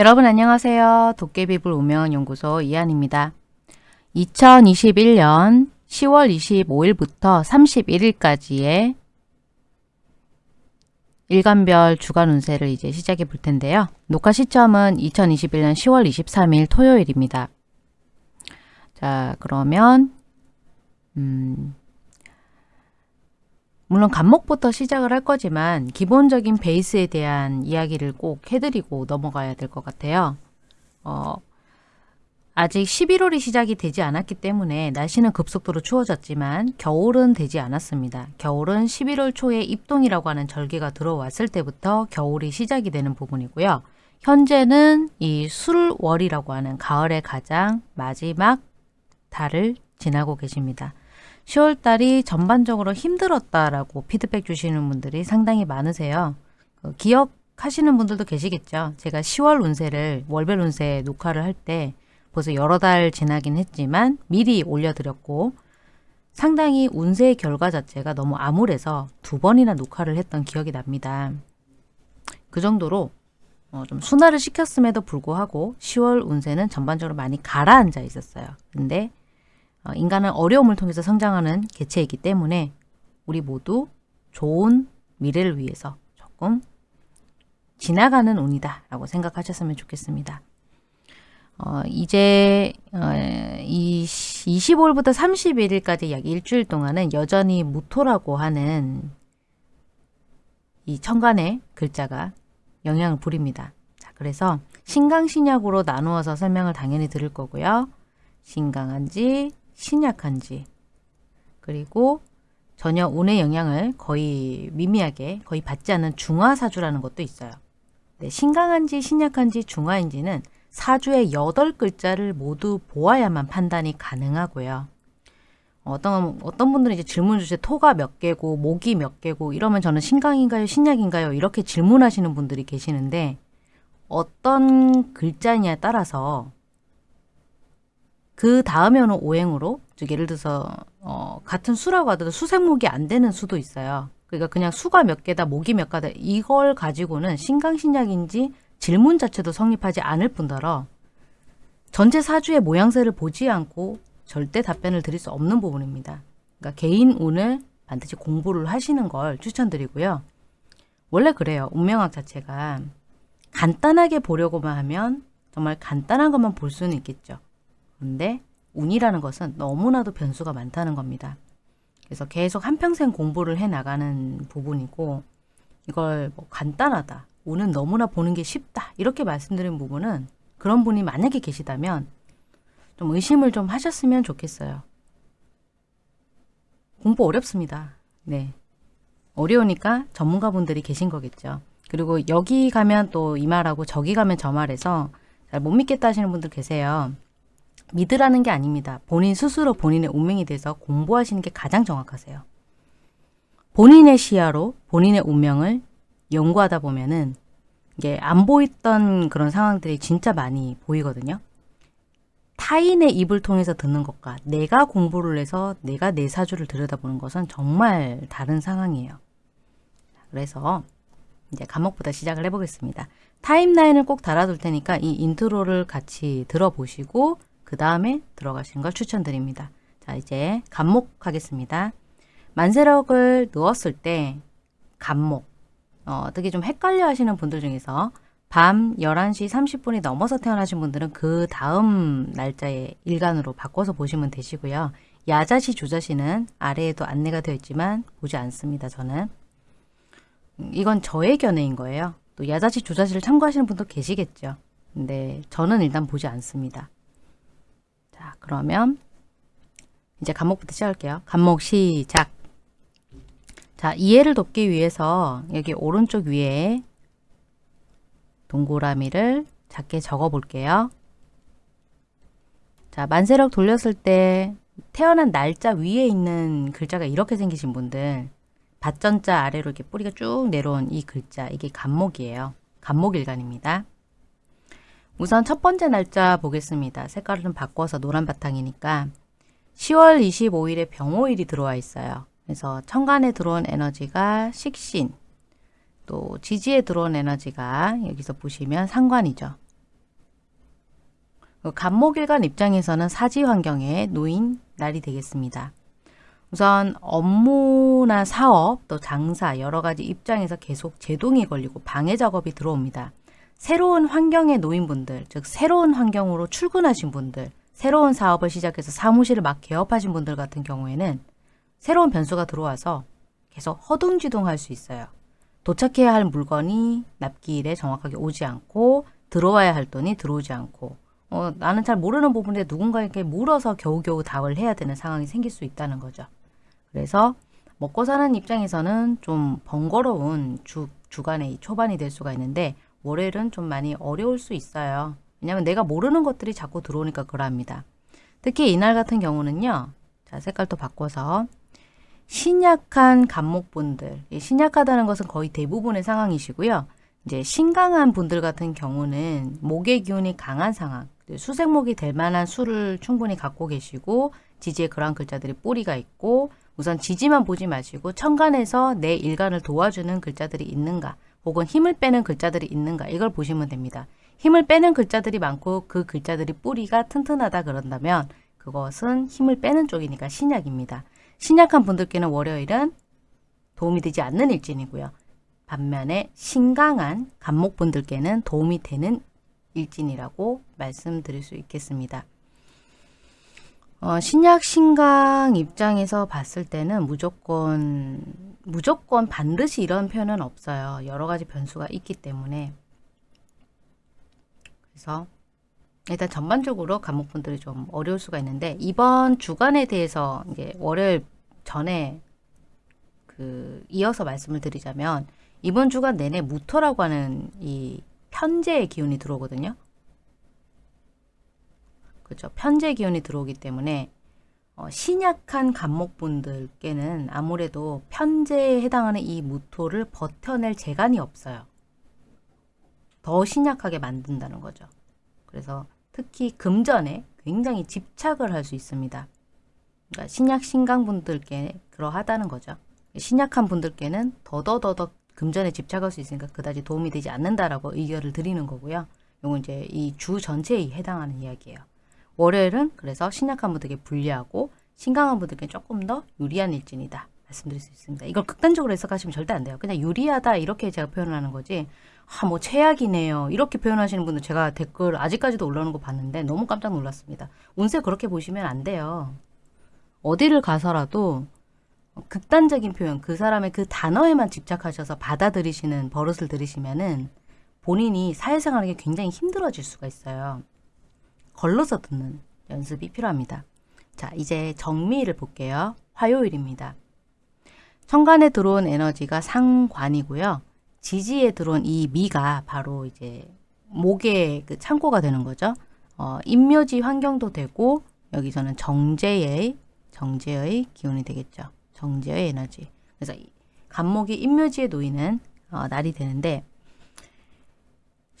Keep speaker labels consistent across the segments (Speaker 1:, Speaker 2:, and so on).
Speaker 1: 여러분 안녕하세요. 도깨비불 우명연구소 이한입니다. 2021년 10월 25일부터 31일까지의 일간별 주간 운세를 이제 시작해 볼 텐데요. 녹화 시점은 2021년 10월 23일 토요일입니다. 자, 그러면 음, 물론 간목부터 시작을 할 거지만 기본적인 베이스에 대한 이야기를 꼭 해드리고 넘어가야 될 것 같아요. 어, 아직 11월이 시작이 되지 않았기 때문에 날씨는 급속도로 추워졌지만 겨울은 되지 않았습니다. 겨울은 11월 초에 입동이라고 하는 절기가 들어왔을 때부터 겨울이 시작이 되는 부분이고요. 현재는 이 술월이라고 하는 가을의 가장 마지막 달을 지나고 계십니다. 10월달이 전반적으로 힘들었다라고 피드백 주시는 분들이 상당히 많으세요. 그 기억하시는 분들도 계시겠죠. 제가 10월 운세를 월별 운세 녹화를 할 때 벌써 여러 달 지나긴 했지만 미리 올려드렸고 상당히 운세의 결과 자체가 너무 암울해서 두 번이나 녹화를 했던 기억이 납니다. 그 정도로 어, 좀 순화를 시켰음에도 불구하고 10월 운세는 전반적으로 많이 가라앉아 있었어요. 근데 어, 인간은 어려움을 통해서 성장하는 개체이기 때문에 우리 모두 좋은 미래를 위해서 조금 지나가는 운이다 라고 생각하셨으면 좋겠습니다. 어, 이제 어, 이 25일부터 31일까지 약 일주일 동안은 여전히 무토라고 하는 이 천간의 글자가 영향을 부립니다. 자, 그래서 신강신약으로 나누어서 설명을 당연히 드릴 거고요. 신강한지 신약한지 그리고 전혀 운의 영향을 거의 미미하게 거의 받지 않는 중화사주라는 것도 있어요. 네, 신강한지 신약한지 중화인지는 사주의 여덟 글자를 모두 보아야만 판단이 가능하고요. 어떤 어떤 분들은 이제 질문 주실 토가 몇 개고 목이 몇 개고 이러면 저는 신강인가요 신약인가요 이렇게 질문하시는 분들이 계시는데 어떤 글자냐에 따라서 그 다음에 오는 오행으로 즉 예를 들어서 어, 같은 수라고 하더라도 수생목이 안 되는 수도 있어요. 그러니까 그냥 수가 몇 개다 목이 몇 가다 이걸 가지고는 신강신약인지 질문 자체도 성립하지 않을 뿐더러 전체 사주의 모양새를 보지 않고 절대 답변을 드릴 수 없는 부분입니다. 그러니까 개인 운을 반드시 공부를 하시는 걸 추천드리고요. 원래 그래요. 운명학 자체가 간단하게 보려고만 하면 정말 간단한 것만 볼 수는 있겠죠. 근데 운이라는 것은 너무나도 변수가 많다는 겁니다. 그래서 계속 한평생 공부를 해 나가는 부분이고 이걸 뭐 간단하다. 운은 너무나 보는 게 쉽다. 이렇게 말씀드린 부분은 그런 분이 만약에 계시다면 좀 의심을 좀 하셨으면 좋겠어요. 공부 어렵습니다. 네. 어려우니까 전문가분들이 계신 거겠죠. 그리고 여기 가면 또 이 말하고 저기 가면 저 말해서 잘 못 믿겠다 하시는 분들 계세요. 믿으라는 게 아닙니다. 본인 스스로 본인의 운명에 대해서 공부하시는 게 가장 정확하세요. 본인의 시야로 본인의 운명을 연구하다 보면은 이게 안 보였던 그런 상황들이 진짜 많이 보이거든요. 타인의 입을 통해서 듣는 것과 내가 공부를 해서 내가 내 사주를 들여다보는 것은 정말 다른 상황이에요. 그래서 이제 갑목부터 시작을 해보겠습니다. timeline을 꼭 달아둘 테니까 이 intro를 같이 들어보시고 그 다음에 들어가시는 걸 추천드립니다. 자 이제 갑목 하겠습니다. 만세력을 넣었을 때 갑목 어, 되게 좀 헷갈려 하시는 분들 중에서 밤 11시 30분이 넘어서 태어나신 분들은 그 다음 날짜에 일간으로 바꿔서 보시면 되시고요. 야자시 주자시는 아래에도 안내가 되어 있지만 보지 않습니다. 저는 이건 저의 견해인 거예요. 또 야자시 주자시를 참고하시는 분도 계시겠죠. 근데 저는 일단 보지 않습니다. 자, 그러면 이제 간목부터 시작할게요. 간목 시작. 자, 이해를 돕기 위해서 여기 오른쪽 위에 동그라미를 작게 적어 볼게요. 자, 만세력 돌렸을 때 태어난 날짜 위에 있는 글자가 이렇게 생기신 분들 밭전자 아래로 이렇게 뿌리가 쭉 내려온 이 글자 이게 간목이에요. 간목일간입니다. 우선 첫 번째 날짜 보겠습니다. 색깔을 좀 바꿔서 노란 바탕이니까 10월 25일에 병호일이 들어와 있어요. 그래서 천간에 들어온 에너지가 식신, 또 지지에 들어온 에너지가 여기서 보시면 상관이죠. 그 간목일간 입장에서는 사지 환경에 놓인 날이 되겠습니다. 우선 업무나 사업, 또 장사 여러 가지 입장에서 계속 제동이 걸리고 방해 작업이 들어옵니다. 새로운 환경에 놓인 분들, 즉 새로운 환경으로 출근하신 분들, 새로운 사업을 시작해서 사무실을 막 개업하신 분들 같은 경우에는 새로운 변수가 들어와서 계속 허둥지둥할 수 있어요. 도착해야 할 물건이 납기일에 정확하게 오지 않고 들어와야 할 돈이 들어오지 않고 어, 나는 잘 모르는 부분에 누군가에게 물어서 겨우겨우 답을 해야 되는 상황이 생길 수 있다는 거죠. 그래서 먹고 사는 입장에서는 좀 번거로운 주, 주간의 초반이 될 수가 있는데 월요일은 좀 많이 어려울 수 있어요. 왜냐하면 내가 모르는 것들이 자꾸 들어오니까 그러합니다. 특히 이날 같은 경우는요. 자 색깔도 바꿔서 신약한 간목분들 신약하다는 것은 거의 대부분의 상황이시고요. 이제 신강한 분들 같은 경우는 목의 기운이 강한 상황 수색목이 될 만한 수를 충분히 갖고 계시고 지지에 그러한 글자들이 뿌리가 있고 우선 지지만 보지 마시고 천간에서 내 일간을 도와주는 글자들이 있는가 혹은 힘을 빼는 글자들이 있는가 이걸 보시면 됩니다. 힘을 빼는 글자들이 많고 그 글자들이 뿌리가 튼튼하다 그런다면 그것은 힘을 빼는 쪽이니까 신약입니다. 신약한 분들께는 월요일은 도움이 되지 않는 일진이고요. 반면에 신강한 간목분들께는 도움이 되는 일진이라고 말씀드릴 수 있겠습니다. 어, 신약 신강 입장에서 봤을 때는 무조건 무조건 반드시 이런 표현은 없어요. 여러 가지 변수가 있기 때문에 그래서 일단 전반적으로 간목분들이 좀 어려울 수가 있는데 이번 주간에 대해서 이제 월요일 전에 그 이어서 말씀을 드리자면 이번 주간 내내 무토라고 하는 이 편제의 기운이 들어오거든요. 그렇죠. 편제 기운이 들어오기 때문에 어, 신약한 간목분들께는 아무래도 편제에 해당하는 이 무토를 버텨낼 재간이 없어요. 더 신약하게 만든다는 거죠. 그래서 특히 금전에 굉장히 집착을 할 수 있습니다. 그러니까 신약 신강분들께 그러하다는 거죠. 신약한 분들께는 더더더더 금전에 집착할 수 있으니까 그다지 도움이 되지 않는다라고 의견을 드리는 거고요. 이건 이제 이 주 전체에 해당하는 이야기예요. 월요일은 그래서 신약한 분들에게 불리하고 신강한 분들께 조금 더 유리한 일진이다. 말씀드릴 수 있습니다. 이걸 극단적으로 해석하시면 절대 안 돼요. 그냥 유리하다 이렇게 제가 표현을 하는 거지 아, 뭐 최악이네요. 이렇게 표현하시는 분들 제가 댓글 아직까지도 올라오는 거 봤는데 너무 깜짝 놀랐습니다. 운세 그렇게 보시면 안 돼요. 어디를 가서라도 극단적인 표현, 그 사람의 그 단어에만 집착하셔서 받아들이시는 버릇을 들이시면은 본인이 사회생활하기 굉장히 힘들어질 수가 있어요. 걸러서 듣는 연습이 필요합니다. 자, 이제 정미를 볼게요. 화요일입니다. 천간에 들어온 에너지가 상관이고요. 지지에 들어온 이 미가 바로 이제 목의 그 창고가 되는 거죠. 어, 인묘지 환경도 되고 여기서는 정제의 정제의 기운이 되겠죠. 정제의 에너지. 그래서 간목이 인묘지에 놓이는 어, 날이 되는데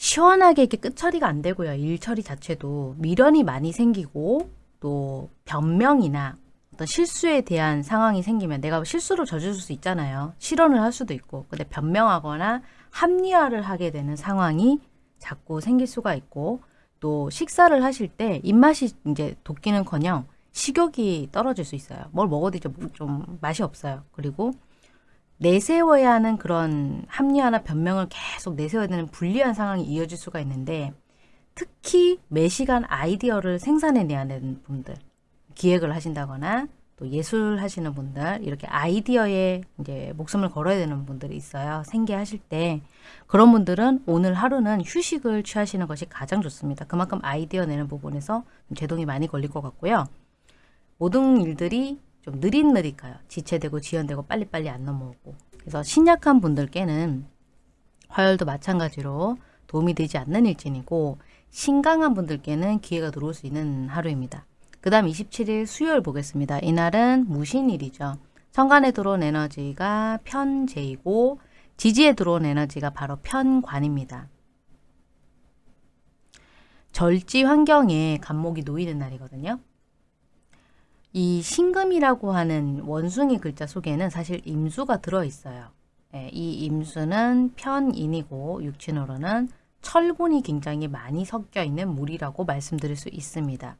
Speaker 1: 시원하게 이렇게 끝 처리가 안 되고요. 일 처리 자체도 미련이 많이 생기고 또 변명이나 어떤 실수에 대한 상황이 생기면 내가 실수를 저질 수 있잖아요. 실언을 할 수도 있고 근데 변명하거나 합리화를 하게 되는 상황이 자꾸 생길 수가 있고 또 식사를 하실 때 입맛이 이제 돋기는커녕 식욕이 떨어질 수 있어요. 뭘 먹어도 이제 좀 맛이 없어요. 그리고 내세워야 하는 그런 합리화나 변명을 계속 내세워야 되는 불리한 상황이 이어질 수가 있는데 특히 매시간 아이디어를 생산해내야 되는 분들 기획을 하신다거나 또 예술 하시는 분들 이렇게 아이디어에 이제 목숨을 걸어야 되는 분들이 있어요. 생계하실 때 그런 분들은 오늘 하루는 휴식을 취하시는 것이 가장 좋습니다. 그만큼 아이디어 내는 부분에서 제동이 많이 걸릴 것 같고요. 모든 일들이 좀 느릿느릿 가요. 지체되고 지연되고 빨리빨리 안 넘어오고. 그래서 신약한 분들께는 화요일도 마찬가지로 도움이 되지 않는 일진이고 신강한 분들께는 기회가 들어올 수 있는 하루입니다. 그 다음 27일 수요일 보겠습니다. 이날은 무신일이죠. 천간에 들어온 에너지가 편재이고 지지에 들어온 에너지가 바로 편관입니다. 절지 환경에 간목이 놓이는 날이거든요. 이 신금이라고 하는 원숭이 글자 속에는 사실 임수가 들어있어요. 예, 이 임수는 편인이고 육친으로는 철분이 굉장히 많이 섞여 있는 물이라고 말씀드릴 수 있습니다.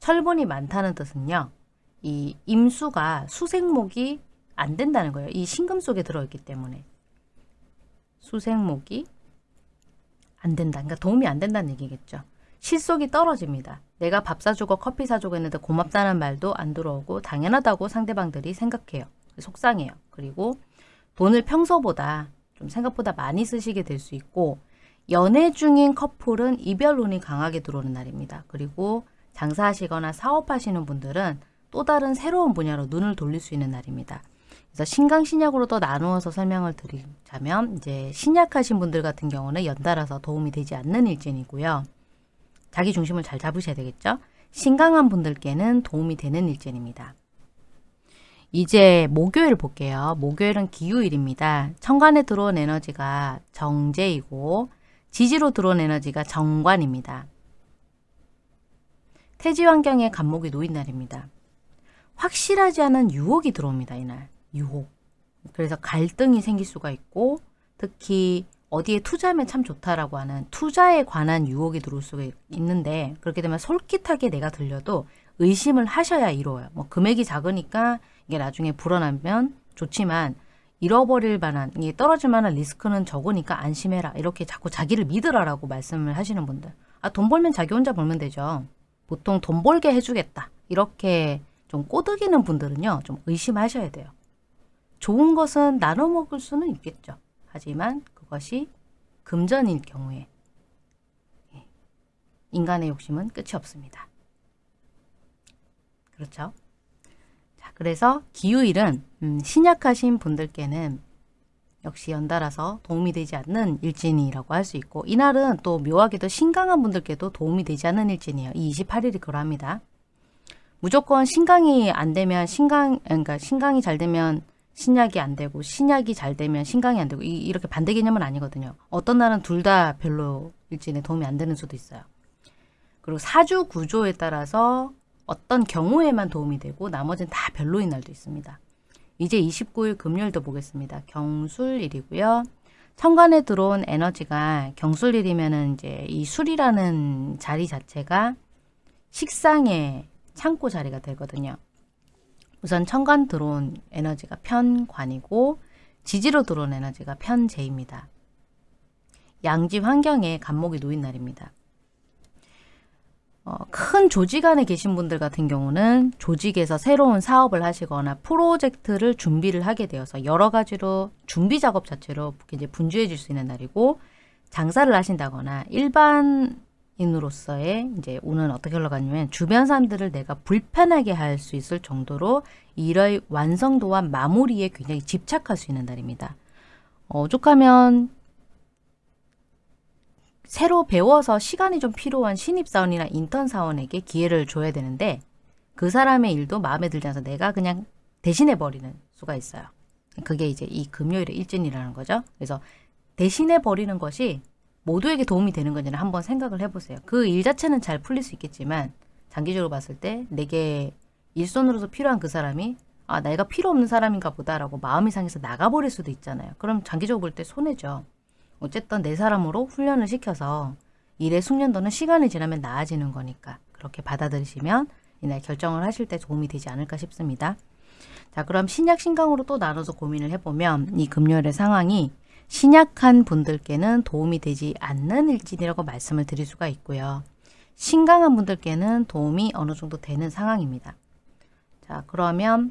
Speaker 1: 철분이 많다는 뜻은요. 이 임수가 수생목이 안 된다는 거예요. 이 신금 속에 들어있기 때문에. 수생목이 안 된다. 그러니까 도움이 안 된다는 얘기겠죠. 실속이 떨어집니다. 내가 밥 사주고 커피 사주고 했는데 고맙다는 말도 안 들어오고 당연하다고 상대방들이 생각해요. 속상해요. 그리고 돈을 평소보다 좀 생각보다 많이 쓰시게 될 수 있고 연애 중인 커플은 이별운이 강하게 들어오는 날입니다. 그리고 장사하시거나 사업하시는 분들은 또 다른 새로운 분야로 눈을 돌릴 수 있는 날입니다. 그래서 신강 신약으로 더 나누어서 설명을 드리자면 이제 신약하신 분들 같은 경우는 연달아서 도움이 되지 않는 일진이고요. 자기 중심을 잘 잡으셔야 되겠죠. 신강한 분들께는 도움이 되는 일진입니다. 이제 목요일 볼게요. 목요일은 기후일입니다. 천간에 들어온 에너지가 정제이고 지지로 들어온 에너지가 정관입니다. 태지 환경에 간목이 놓인 날입니다. 확실하지 않은 유혹이 들어옵니다. 이날. 유혹. 그래서 갈등이 생길 수가 있고 특히 어디에 투자하면 참 좋다라고 하는 투자에 관한 유혹이 들어올 수가 있는데 그렇게 되면 솔깃하게 내가 들려도 의심을 하셔야 이루어요. 뭐 금액이 작으니까 이게 나중에 불어나면 좋지만 잃어버릴 만한 이게 떨어질 만한 리스크는 적으니까 안심해라. 이렇게 자꾸 자기를 믿으라라고 말씀을 하시는 분들. 아 돈 벌면 자기 혼자 벌면 되죠. 보통 돈 벌게 해주겠다. 이렇게 좀 꼬드기는 분들은요 좀 의심하셔야 돼요. 좋은 것은 나눠 먹을 수는 있겠죠. 하지만 그것이 금전일 경우에 예, 인간의 욕심은 끝이 없습니다 그렇죠 그래서 기후일은 음, 신약하신 분들께는 역시 연달아서 도움이 되지 않는 일진이라고 할 수 있고 이날은 또 묘하게도 신강한 분들께도 도움이 되지 않는 일진이에요. 이 28일이 그러합니다. 무조건 신강이 안 되면 신강 그러니까 신강이 잘 되면 신약이 안 되고 신약이 잘 되면 신강이 안 되고 이, 렇게 반대 개념은 아니거든요. 어떤 날은 둘 다 별로 일진에 도움이 안 되는 수도 있어요. 그리고 사주 구조에 따라서 어떤 경우에만 도움이 되고 나머지는 다 별로인 날도 있습니다. 이제 29일 금요일도 보겠습니다. 경술일이고요. 천간에 들어온 에너지가 경술일이면은 이제 이 술이라는 자리 자체가 식상의 창고 자리가 되거든요. 우선 천간 들어온 에너지가 편관이고 지지로 들어온 에너지가 편재입니다. 양지 환경에 간목이 놓인 날입니다. 어, 큰 조직 안에 계신 분들 같은 경우는 조직에서 새로운 사업을 하시거나 프로젝트를 준비를 하게 되어서 여러 가지로 준비 작업 자체로 이제 분주해질 수 있는 날이고 장사를 하신다거나 일반 인으로서의 이제 운은 어떻게 흘러가냐면 주변 사람들을 내가 불편하게 할 수 있을 정도로 일의 완성도와 마무리에 굉장히 집착할 수 있는 날입니다. 어, 오죽하면 새로 배워서 시간이 좀 필요한 신입사원이나 인턴 사원에게 기회를 줘야 되는데 그 사람의 일도 마음에 들지 않아서 내가 그냥 대신해버리는 수가 있어요. 그게 이제 이 금요일의 일진이라는 거죠. 그래서 대신해버리는 것이 모두에게 도움이 되는 건지는 한번 생각을 해보세요. 그 일 자체는 잘 풀릴 수 있겠지만 장기적으로 봤을 때 내게 일손으로서 필요한 그 사람이 아 내가 필요 없는 사람인가 보다라고 마음이 상해서 나가버릴 수도 있잖아요. 그럼 장기적으로 볼 때 손해죠. 어쨌든 내 사람으로 훈련을 시켜서 일의 숙련도는 시간이 지나면 나아지는 거니까 그렇게 받아들이시면 이날 결정을 하실 때 도움이 되지 않을까 싶습니다. 자 그럼 신약 신강으로 또 나눠서 고민을 해보면 이 금요일의 상황이 신약한 분들께는 도움이 되지 않는 일진이라고 말씀을 드릴 수가 있고요. 신강한 분들께는 도움이 어느 정도 되는 상황입니다. 자 그러면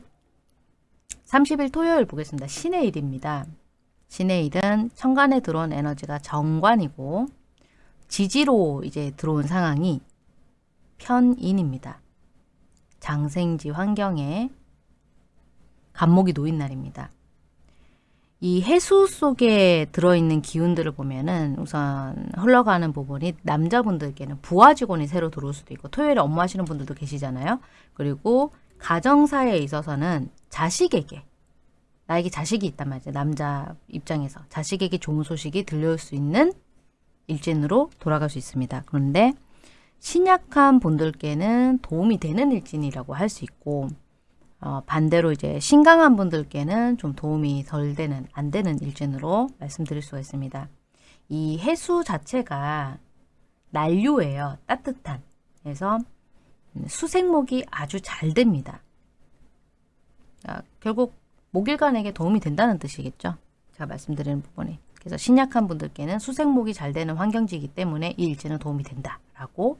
Speaker 1: 30일 토요일 보겠습니다. 신의 일입니다. 신의 일은 천간에 들어온 에너지가 정관이고 지지로 이제 들어온 상황이 편인입니다. 장생지 환경에 간목이 놓인 날입니다. 이 해수 속에 들어있는 기운들을 보면은 우선 흘러가는 부분이 남자분들께는 부하 직원이 새로 들어올 수도 있고 토요일에 업무하시는 분들도 계시잖아요. 그리고 가정사에 있어서는 자식에게 나에게 자식이 있단 말이죠. 남자 입장에서 자식에게 좋은 소식이 들려올 수 있는 일진으로 돌아갈 수 있습니다. 그런데 신약한 분들께는 도움이 되는 일진이라고 할 수 있고 어, 반대로 이제 신강한 분들께는 좀 도움이 덜 되는 안 되는 일진으로 말씀드릴 수가 있습니다. 이 해수 자체가 난류예요. 따뜻한. 그래서 수생목이 아주 잘 됩니다. 자, 결국 목일간에게 도움이 된다는 뜻이겠죠. 제가 말씀드리는 부분이. 그래서 신약한 분들께는 수생목이 잘 되는 환경지이기 때문에 이 일지는 도움이 된다라고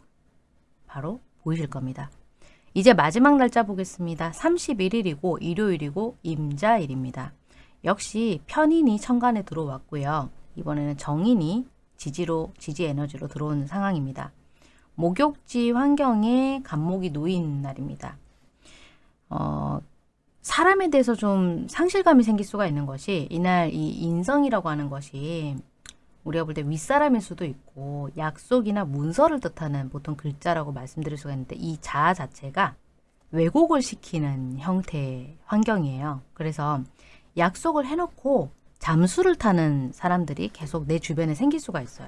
Speaker 1: 바로 보이실 겁니다. 이제 마지막 날짜 보겠습니다. 31일이고 일요일이고 임자일입니다. 역시 편인이 천간에 들어왔고요. 이번에는 정인이 지지로 지지 에너지로 들어오는 상황입니다. 목욕지 환경에 간목이 놓인 날입니다. 어, 사람에 대해서 좀 상실감이 생길 수가 있는 것이 이날 이 인성이라고 하는 것이 우리가 볼 때 윗사람일 수도 있고 약속이나 문서를 뜻하는 보통 글자라고 말씀드릴 수가 있는데 이 자아 자체가 왜곡을 시키는 형태의 환경이에요. 그래서 약속을 해놓고 잠수를 타는 사람들이 계속 내 주변에 생길 수가 있어요.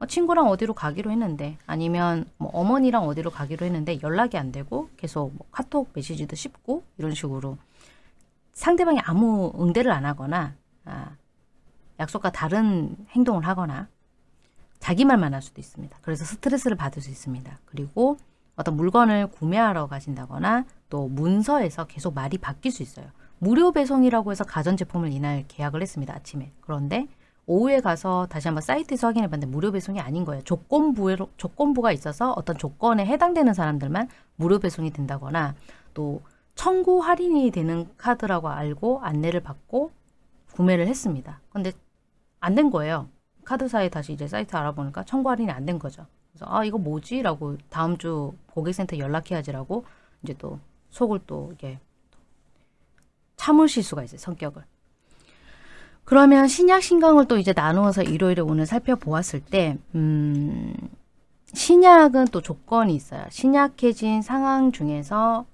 Speaker 1: 어, 친구랑 어디로 가기로 했는데 아니면 뭐 어머니랑 어디로 가기로 했는데 연락이 안 되고 계속 뭐 카톡 메시지도 씹고 이런 식으로 상대방이 아무 응대를 안 하거나 아, 약속과 다른 행동을 하거나 자기 말만 할 수도 있습니다. 그래서 스트레스를 받을 수 있습니다. 그리고 어떤 물건을 구매하러 가신다거나 또 문서에서 계속 말이 바뀔 수 있어요. 무료 배송이라고 해서 가전제품을 이날 계약을 했습니다. 아침에. 그런데 오후에 가서 다시 한번 사이트에서 확인해 봤는데 무료 배송이 아닌 거예요. 조건부 조건부가 있어서 어떤 조건에 해당되는 사람들만 무료 배송이 된다거나 또 청구 할인이 되는 카드라고 알고 안내를 받고 구매를 했습니다. 근데 안 된 거예요. 카드사에 다시 이제 사이트 알아보니까 청구 할인이 안 된 거죠. 그래서 아 이거 뭐지? 라고 다음 주 고객센터 연락해야지라고 이제 또 속을 또 이게 참으실 수가 있어요. 성격을. 그러면 신약 신강을 또 이제 나누어서 일요일에 오늘 살펴보았을 때 음, 신약은 또 조건이 있어요. 신약해진 상황 중에서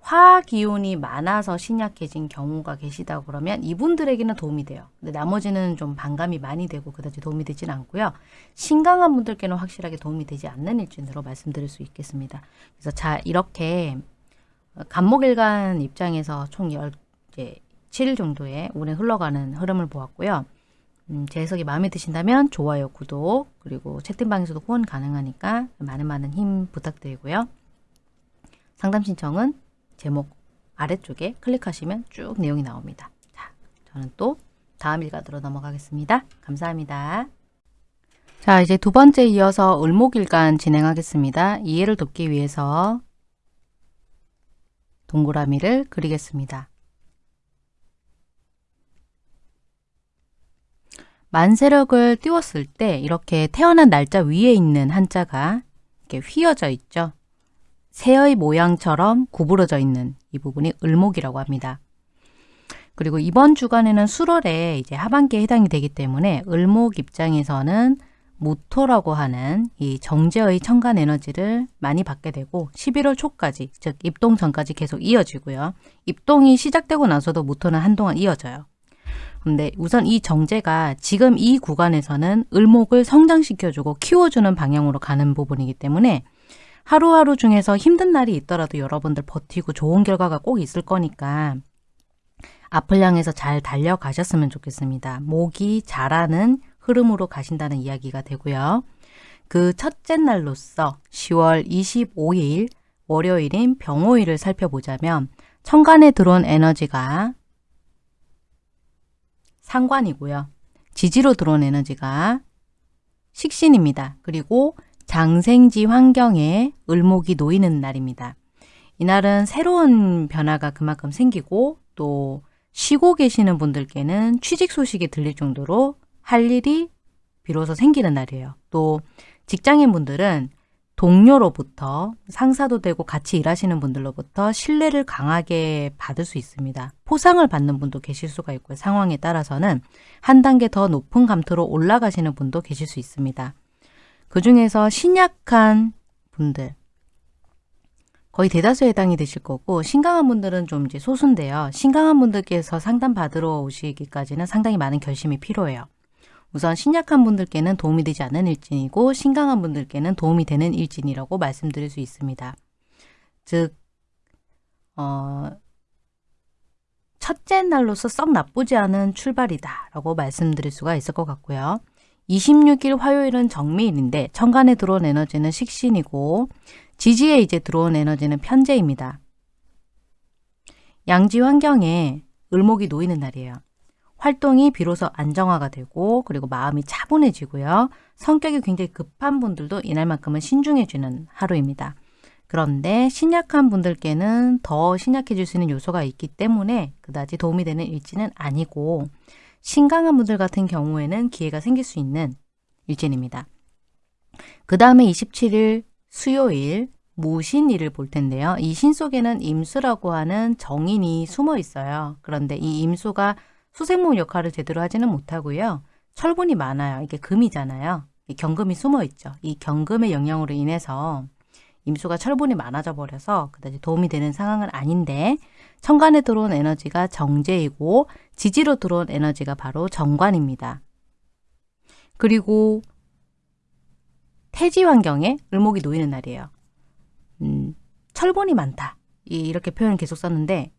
Speaker 1: 화기운이 많아서 신약해진 경우가 계시다 그러면 이분들에게는 도움이 돼요. 근데 나머지는 좀 반감이 많이 되고 그다지 도움이 되지는 않고요. 신강한 분들께는 확실하게 도움이 되지 않는 일진으로 말씀드릴 수 있겠습니다. 그래서 자 이렇게 간목일간 입장에서 총 10, 이제 7일 정도의 오래 흘러가는 흐름을 보았고요. 음, 제 해석이 마음에 드신다면 좋아요, 구독, 그리고 채팅방에서도 후원 가능하니까 많은 많은 힘 부탁드리고요. 상담 신청은 제목 아래쪽에 클릭하시면 쭉 내용이 나옵니다. 자, 저는 또 다음 일간으로 넘어가겠습니다. 감사합니다. 자, 이제 두 번째 이어서 을목일간 진행하겠습니다. 이해를 돕기 위해서 동그라미를 그리겠습니다. 만세력을 띄웠을 때 이렇게 태어난 날짜 위에 있는 한자가 이렇게 휘어져 있죠. 새의 모양처럼 구부러져 있는 이 부분이 을목이라고 합니다. 그리고 이번 주간에는 수월에 이제 하반기에 해당이 되기 때문에 을목 입장에서는 모토라고 하는 이 정제의 천간 에너지를 많이 받게 되고 11월 초까지 즉 입동 전까지 계속 이어지고요. 입동이 시작되고 나서도 모토는 한동안 이어져요. 근데 우선 이 정제가 지금 이 구간에서는 을목을 성장시켜주고 키워주는 방향으로 가는 부분이기 때문에 하루하루 중에서 힘든 날이 있더라도 여러분들 버티고 좋은 결과가 꼭 있을 거니까 앞을 향해서 잘 달려가셨으면 좋겠습니다. 목이 자라는 흐름으로 가신다는 이야기가 되고요. 그 첫째 날로서 10월 25일 월요일인 병호일을 살펴보자면 천간에 들어온 에너지가 상관이고요. 지지로 들어온 에너지가 식신입니다. 그리고 장생지 환경에 을목이 놓이는 날입니다. 이날은 새로운 변화가 그만큼 생기고 또 쉬고 계시는 분들께는 취직 소식이 들릴 정도로 할 일이 비로소 생기는 날이에요. 또 직장인 분들은 동료로부터 상사도 되고 같이 일하시는 분들로부터 신뢰를 강하게 받을 수 있습니다. 포상을 받는 분도 계실 수가 있고요. 상황에 따라서는 한 단계 더 높은 감투로 올라가시는 분도 계실 수 있습니다. 그 중에서 신약한 분들 거의 대다수에 해당이 되실 거고 신강한 분들은 좀 이제 소수인데요. 신강한 분들께서 상담 받으러 오시기까지는 상당히 많은 결심이 필요해요. 우선 신약한 분들께는 도움이 되지 않는 일진이고 신강한 분들께는 도움이 되는 일진이라고 말씀드릴 수 있습니다. 즉 어, 첫째 날로서 썩 나쁘지 않은 출발이다 라고 말씀드릴 수가 있을 것 같고요. 26일 화요일은 정미일인데 천간에 들어온 에너지는 식신이고 지지에 이제 들어온 에너지는 편재입니다. 양지 환경에 을목이 놓이는 날이에요. 활동이 비로소 안정화가 되고 그리고 마음이 차분해지고요. 성격이 굉장히 급한 분들도 이날만큼은 신중해지는 하루입니다. 그런데 신약한 분들께는 더 신약해질 수 있는 요소가 있기 때문에 그다지 도움이 되는 일지는 아니고 신강한 분들 같은 경우에는 기회가 생길 수 있는 일진입니다. 그 다음에 27일 수요일 무신일을 볼 텐데요. 이 신 속에는 임수라고 하는 정인이 숨어 있어요. 그런데 이 임수가 수생목 역할을 제대로 하지는 못하고요. 철분이 많아요. 이게 금이잖아요. 이 경금이 숨어 있죠. 이 경금의 영향으로 인해서 임수가 철분이 많아져 버려서 그다지 도움이 되는 상황은 아닌데 천간에 들어온 에너지가 정제이고 지지로 들어온 에너지가 바로 정관입니다. 그리고 태지 환경에 을목이 놓이는 날이에요. 음, 철분이 많다. 이렇게 표현을 계속 썼는데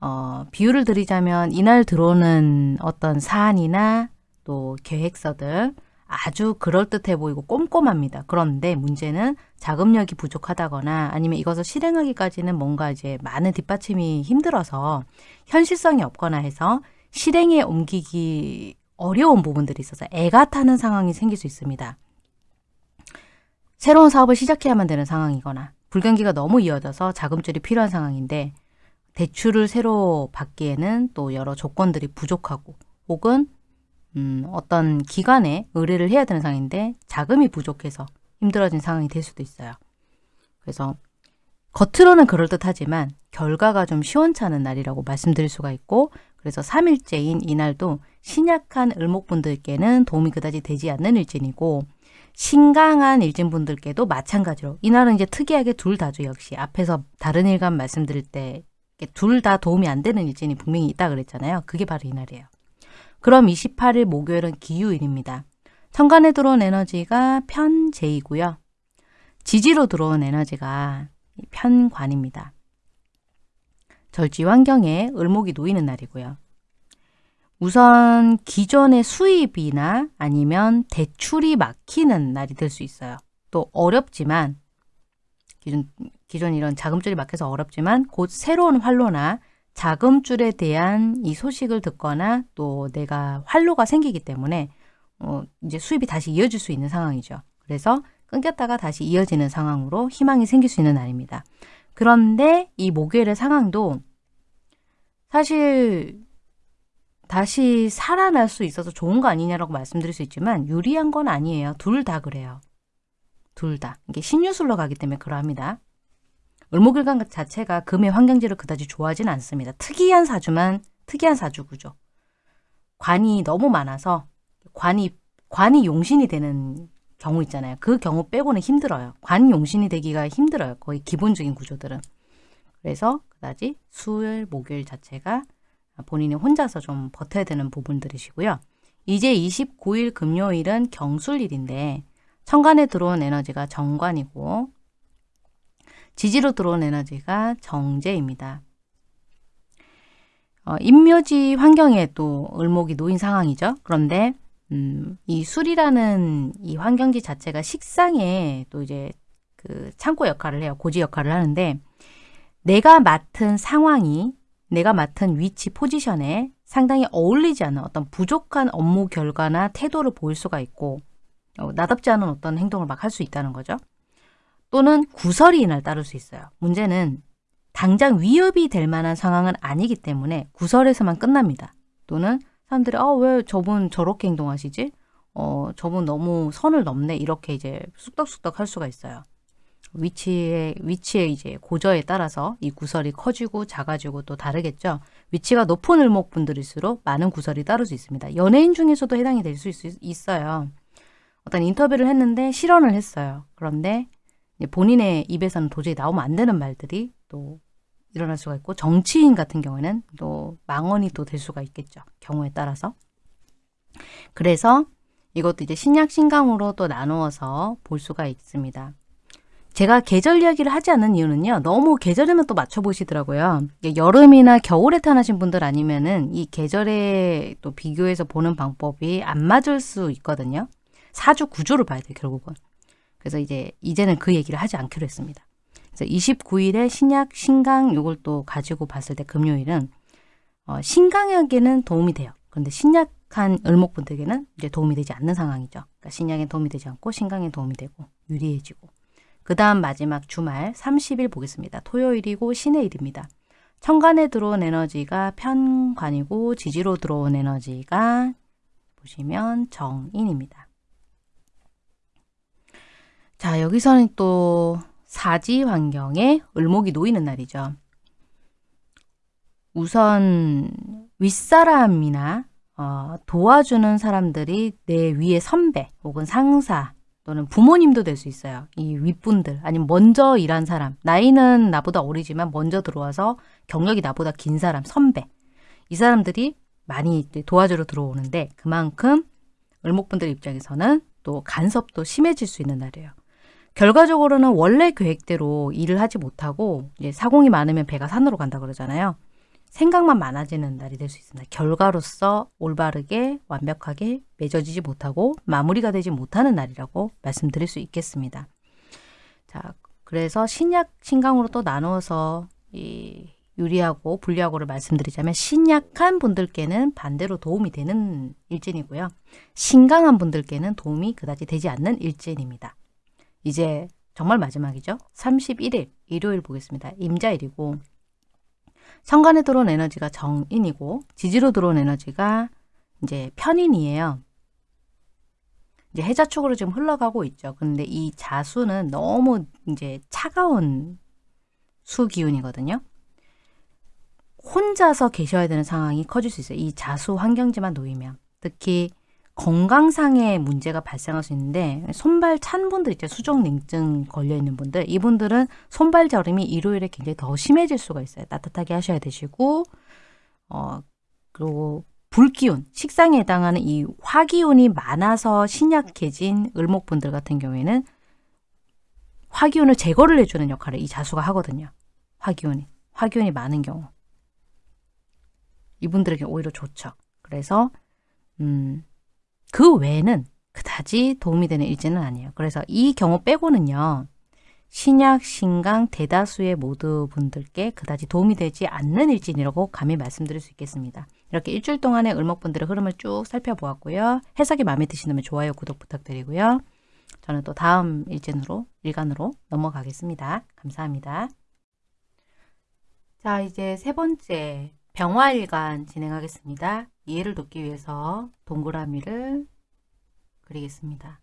Speaker 1: 어, 비유를 드리자면 이날 들어오는 어떤 사안이나 또 계획서들 아주 그럴듯해 보이고 꼼꼼합니다. 그런데 문제는 자금력이 부족하다거나 아니면 이것을 실행하기까지는 뭔가 이제 많은 뒷받침이 힘들어서 현실성이 없거나 해서 실행에 옮기기 어려운 부분들이 있어서 애가 타는 상황이 생길 수 있습니다. 새로운 사업을 시작해야만 되는 상황이거나 불경기가 너무 이어져서 자금줄이 필요한 상황인데 대출을 새로 받기에는 또 여러 조건들이 부족하고 혹은 음, 어떤 기관에 의뢰를 해야 되는 상황인데 자금이 부족해서 힘들어진 상황이 될 수도 있어요. 그래서 겉으로는 그럴듯하지만 결과가 좀 시원찮은 날이라고 말씀드릴 수가 있고 그래서 3일째인 이날도 신약한 을목분들께는 도움이 그다지 되지 않는 일진이고 신강한 일진분들께도 마찬가지로 이날은 이제 특이하게 둘 다죠 역시 앞에서 다른 일간 말씀드릴 때 둘 다 도움이 안 되는 일진이 분명히 있다 그랬잖아요. 그게 바로 이날이에요. 그럼 28일 목요일은 기유일입니다. 천간에 들어온 에너지가 편재이고요. 지지로 들어온 에너지가 편관입니다. 절지 환경에 을목이 놓이는 날이고요. 우선 기존의 수입이나 아니면 대출이 막히는 날이 될 수 있어요. 또 어렵지만 기존, 기존 이런 자금줄이 막혀서 어렵지만 곧 새로운 활로나 자금줄에 대한 이 소식을 듣거나 또 내가 활로가 생기기 때문에 어, 이제 수입이 다시 이어질 수 있는 상황이죠. 그래서 끊겼다가 다시 이어지는 상황으로 희망이 생길 수 있는 날입니다. 그런데 이 목요일의 상황도 사실 다시 살아날 수 있어서 좋은 거 아니냐라고 말씀드릴 수 있지만 유리한 건 아니에요. 둘 다 그래요. 둘 다. 이게 신유술로 가기 때문에 그러합니다. 을목일간 자체가 금의 환경지를 그다지 좋아하지는 않습니다. 특이한 사주만 특이한 사주구죠. 관이 너무 많아서 관이 관이 용신이 되는 경우 있잖아요. 그 경우 빼고는 힘들어요. 관 용신이 되기가 힘들어요. 거의 기본적인 구조들은. 그래서 그다지 수요일, 목요일 자체가 본인이 혼자서 좀 버텨야 되는 부분들이시고요. 이제 29일 금요일은 경술일인데 천간에 들어온 에너지가 정관이고 지지로 들어온 에너지가 정제입니다. 어, 임묘지 환경에 또 을목이 놓인 상황이죠. 그런데 음, 이 술이라는 이 환경지 자체가 식상에 또 이제 그 창고 역할을 해요. 고지 역할을 하는데 내가 맡은 상황이 내가 맡은 위치 포지션에 상당히 어울리지 않는 어떤 부족한 업무 결과나 태도를 보일 수가 있고 어, 나답지 않은 어떤 행동을 막 할 수 있다는 거죠. 또는 구설이 이날 따를 수 있어요. 문제는 당장 위협이 될 만한 상황은 아니기 때문에 구설에서만 끝납니다. 또는 사람들이 아, 왜 저분 저렇게 행동하시지? 어, 저분 너무 선을 넘네. 이렇게 이제 쑥덕쑥덕 할 수가 있어요. 위치에 위치에 이제 고저에 따라서 이 구설이 커지고 작아지고 또 다르겠죠. 위치가 높은 을목 분들일수록 많은 구설이 따를 수 있습니다. 연예인 중에서도 해당이 될 수 있어요. 어떤 인터뷰를 했는데 실언을 했어요. 그런데 본인의 입에서는 도저히 나오면 안 되는 말들이 또 일어날 수가 있고 정치인 같은 경우에는 또 망언이 또 될 수가 있겠죠. 경우에 따라서. 그래서 이것도 이제 신약 신강으로 또 나누어서 볼 수가 있습니다. 제가 계절 이야기를 하지 않는 이유는요. 너무 계절에만 또 맞춰보시더라고요. 여름이나 겨울에 태어나신 분들 아니면은 이 계절에 또 비교해서 보는 방법이 안 맞을 수 있거든요. 사주 구조를 봐야 돼요, 결국은. 그래서 이제 이제는 그 얘기를 하지 않기로 했습니다. 그래서 29일에 신약 신강 요걸 또 가지고 봤을 때 금요일은 어, 신강에게는 도움이 돼요. 그런데 신약한 을목분들에게는 이제 도움이 되지 않는 상황이죠. 그러니까 신약에 도움이 되지 않고 신강에 도움이 되고 유리해지고 그 다음 마지막 주말 30일 보겠습니다. 토요일이고 신의 일입니다. 천간에 들어온 에너지가 편관이고 지지로 들어온 에너지가 보시면 정인입니다. 자 여기서는 또 사지 환경에 을목이 놓이는 날이죠. 우선 윗사람이나 어, 도와주는 사람들이 내 위에 선배 혹은 상사 또는 부모님도 될 수 있어요. 이 윗분들 아니면 먼저 일한 사람 나이는 나보다 어리지만 먼저 들어와서 경력이 나보다 긴 사람 선배 이 사람들이 많이 도와주러 들어오는데 그만큼 을목분들 입장에서는 또 간섭도 심해질 수 있는 날이에요. 결과적으로는 원래 계획대로 일을 하지 못하고 이제 사공이 많으면 배가 산으로 간다 그러잖아요. 생각만 많아지는 날이 될 수 있습니다. 결과로서 올바르게 완벽하게 맺어지지 못하고 마무리가 되지 못하는 날이라고 말씀드릴 수 있겠습니다. 자, 그래서 신약, 신강으로 또 나누어서 이 유리하고 불리하고를 말씀드리자면 신약한 분들께는 반대로 도움이 되는 일진이고요. 신강한 분들께는 도움이 그다지 되지 않는 일진입니다. 이제 정말 마지막이죠. 31일 일요일 보겠습니다. 임자일이고 천간에 들어온 에너지가 정인이고 지지로 들어온 에너지가 이제 편인이에요. 이제 해자 축으로 지금 흘러가고 있죠. 근데 이 자수는 너무 이제 차가운 수 기운이거든요. 혼자서 계셔야 되는 상황이 커질 수 있어요. 이 자수 환경지만 놓이면. 특히 건강상의 문제가 발생할 수 있는데 손발 찬 분들 있죠. 수족냉증 걸려 있는 분들 이분들은 손발 저림이 일요일에 굉장히 더 심해질 수가 있어요. 따뜻하게 하셔야 되시고 어 그리고 불기운, 식상에 해당하는 이 화기운이 많아서 신약해진 을목분들 같은 경우에는 화기운을 제거를 해주는 역할을 이 자수가 하거든요. 화기운이. 화기운이 많은 경우. 이분들에게 오히려 좋죠. 그래서 음, 그 외에는 그다지 도움이 되는 일지는 아니에요. 그래서 이 경우 빼고는요. 신약, 신강, 대다수의 모두 분들께 그다지 도움이 되지 않는 일진이라고 감히 말씀드릴 수 있겠습니다. 이렇게 일주일 동안의 을목분들의 흐름을 쭉 살펴보았고요. 해석이 마음에 드시다면 좋아요, 구독 부탁드리고요. 저는 또 다음 일진으로, 일간으로 넘어가겠습니다. 감사합니다. 자, 이제 세 번째 병화일간 진행하겠습니다. 이해를 돕기 위해서 동그라미를 그리겠습니다.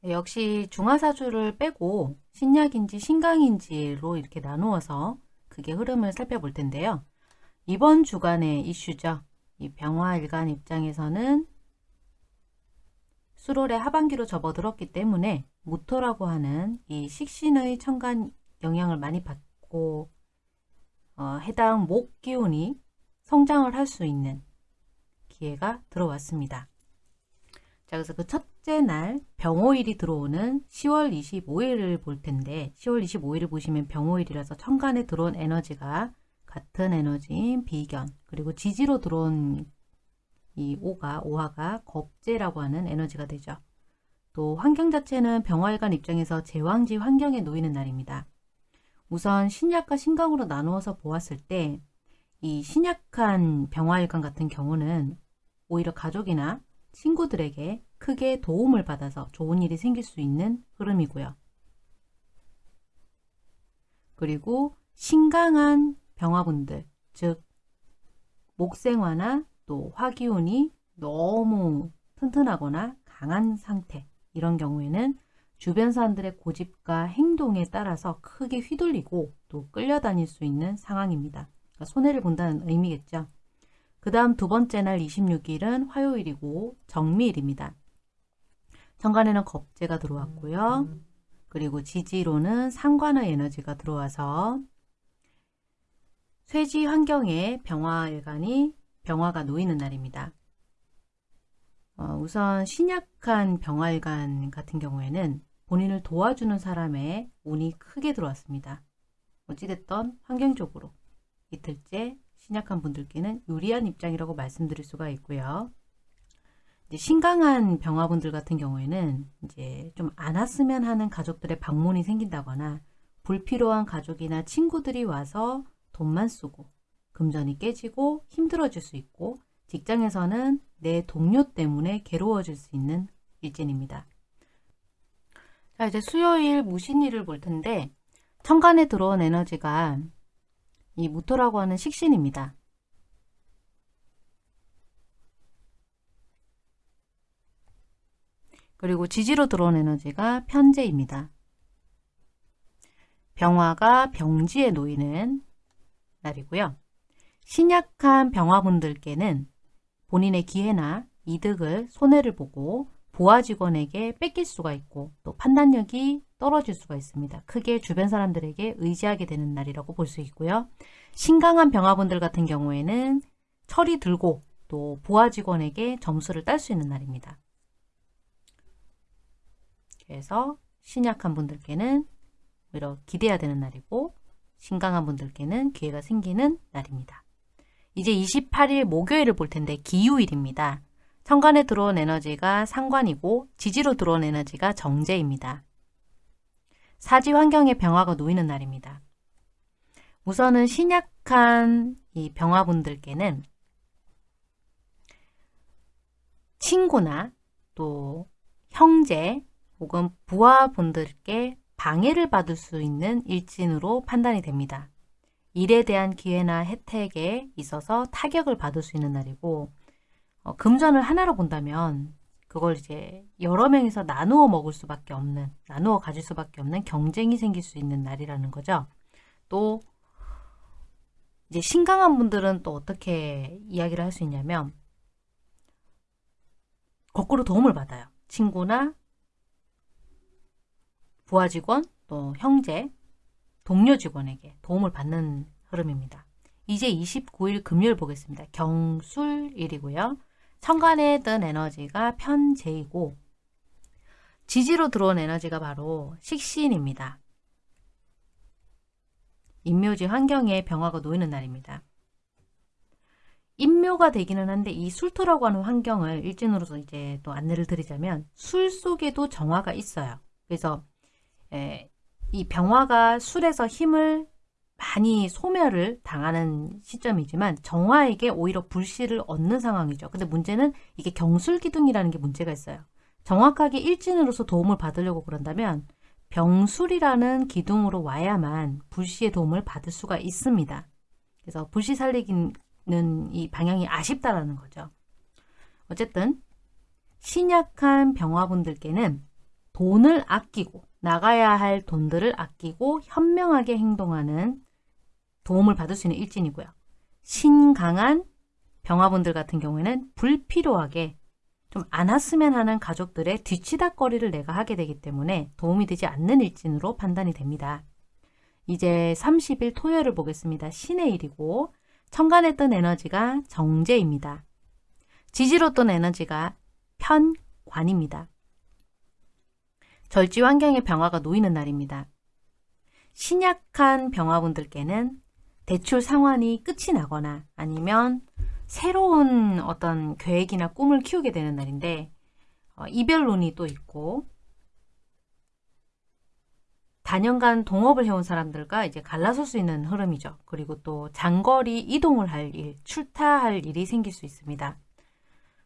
Speaker 1: 네, 역시 중화사주를 빼고 신약인지 신강인지로 이렇게 나누어서 그게 흐름을 살펴볼 텐데요. 이번 주간의 이슈죠. 이 병화일간 입장에서는 수롤의 하반기로 접어들었기 때문에 무토라고 하는 이 식신의 천간 영향을 많이 받고 어, 해당 목 기운이 성장을 할 수 있는 기회가 들어왔습니다. 자, 그래서 그 첫째 날 병호일이 들어오는 10월 25일을 볼 텐데 10월 25일을 보시면 병호일이라서 천간에 들어온 에너지가 같은 에너지인 비견 그리고 지지로 들어온 이 오가 오화가 겁재라고 하는 에너지가 되죠. 또 환경 자체는 병화일관 입장에서 제왕지 환경에 놓이는 날입니다. 우선 신약과 신강으로 나누어서 보았을 때 이 신약한 병화일관 같은 경우는 오히려 가족이나 친구들에게 크게 도움을 받아서 좋은 일이 생길 수 있는 흐름이고요. 그리고 신강한 병화분들, 즉 목생화나 또 화기운이 너무 튼튼하거나 강한 상태 이런 경우에는 주변 사람들의 고집과 행동에 따라서 크게 휘둘리고 또 끌려다닐 수 있는 상황입니다. 그러니까 손해를 본다는 의미겠죠. 그 다음 두 번째 날 26일은 화요일이고 정미일입니다. 정관에는 겁재가 들어왔고요. 그리고 지지로는 상관의 에너지가 들어와서 쇠지 환경에 병화일간이 병화가 놓이는 날입니다. 어, 우선 신약한 병활관 같은 경우에는 본인을 도와주는 사람의 운이 크게 들어왔습니다. 어찌됐던 환경적으로 이틀째 신약한 분들께는 유리한 입장이라고 말씀드릴 수가 있고요. 이제 신강한 병화분들 같은 경우에는 이제 좀 안 왔으면 하는 가족들의 방문이 생긴다거나 불필요한 가족이나 친구들이 와서 돈만 쓰고 금전이 깨지고 힘들어질 수 있고 직장에서는 내 동료 때문에 괴로워질 수 있는 일진입니다. 자 이제 수요일 무신일을 볼 텐데 천간에 들어온 에너지가 이 무토라고 하는 식신입니다. 그리고 지지로 들어온 에너지가 편재입니다. 병화가 병지에 놓이는 날이고요. 신약한 병화분들께는 본인의 기회나 이득을 손해를 보고 보아 직원에게 뺏길 수가 있고 또 판단력이 떨어질 수가 있습니다. 크게 주변 사람들에게 의지하게 되는 날이라고 볼 수 있고요. 신강한 병화분들 같은 경우에는 철이 들고 또 보아 직원에게 점수를 딸 수 있는 날입니다. 그래서 신약한 분들께는 오히려 기대해야 되는 날이고 신강한 분들께는 기회가 생기는 날입니다. 이제 28일 목요일을 볼 텐데 기후일입니다. 천간에 들어온 에너지가 상관이고 지지로 들어온 에너지가 정제입니다. 사지 환경의 병화가 놓이는 날입니다. 우선은 신약한 이 병화분들께는 친구나 또 형제 혹은 부하분들께 방해를 받을 수 있는 일진으로 판단이 됩니다. 일에 대한 기회나 혜택에 있어서 타격을 받을 수 있는 날이고 어, 금전을 하나로 본다면 그걸 이제 여러 명이서 나누어 먹을 수밖에 없는 나누어 가질 수밖에 없는 경쟁이 생길 수 있는 날이라는 거죠. 또 이제 신강한 분들은 또 어떻게 이야기를 할 수 있냐면 거꾸로 도움을 받아요. 친구나 부하 직원, 또 형제, 동료 직원에게 도움을 받는 흐름입니다. 이제 29일 금요일 보겠습니다. 경술일이고요. 천간에 뜬 에너지가 편재이고 지지로 들어온 에너지가 바로 식신입니다. 인묘지 환경에 병화가 놓이는 날입니다. 인묘가 되기는 한데 이 술토라고 하는 환경을 일진으로서 이제 또 안내를 드리자면 술 속에도 정화가 있어요. 그래서 에, 이 병화가 술에서 힘을 많이 소멸을 당하는 시점이지만 정화에게 오히려 불씨를 얻는 상황이죠. 근데 문제는 이게 경술기둥이라는 게 문제가 있어요. 정확하게 일진으로서 도움을 받으려고 그런다면 병술이라는 기둥으로 와야만 불씨의 도움을 받을 수가 있습니다. 그래서 불씨 살리기는 이 방향이 아쉽다라는 거죠. 어쨌든 신약한 병화분들께는 돈을 아끼고 나가야 할 돈들을 아끼고 현명하게 행동하는 도움을 받을 수 있는 일진이고요. 신강한 병화분들 같은 경우에는 불필요하게 좀 안 왔으면 하는 가족들의 뒤치다거리를 내가 하게 되기 때문에 도움이 되지 않는 일진으로 판단이 됩니다. 이제 30일 토요일을 보겠습니다. 신의 일이고 천간에 뜬 에너지가 정제입니다. 지지로 뜬 에너지가 편관입니다. 절지 환경의 병화가 놓이는 날입니다. 신약한 병화분들께는 대출 상환이 끝이 나거나 아니면 새로운 어떤 계획이나 꿈을 키우게 되는 날인데 어, 이별론이 또 있고 단연간 동업을 해온 사람들과 이제 갈라설 수 있는 흐름이죠. 그리고 또 장거리 이동을 할 일, 출타할 일이 생길 수 있습니다.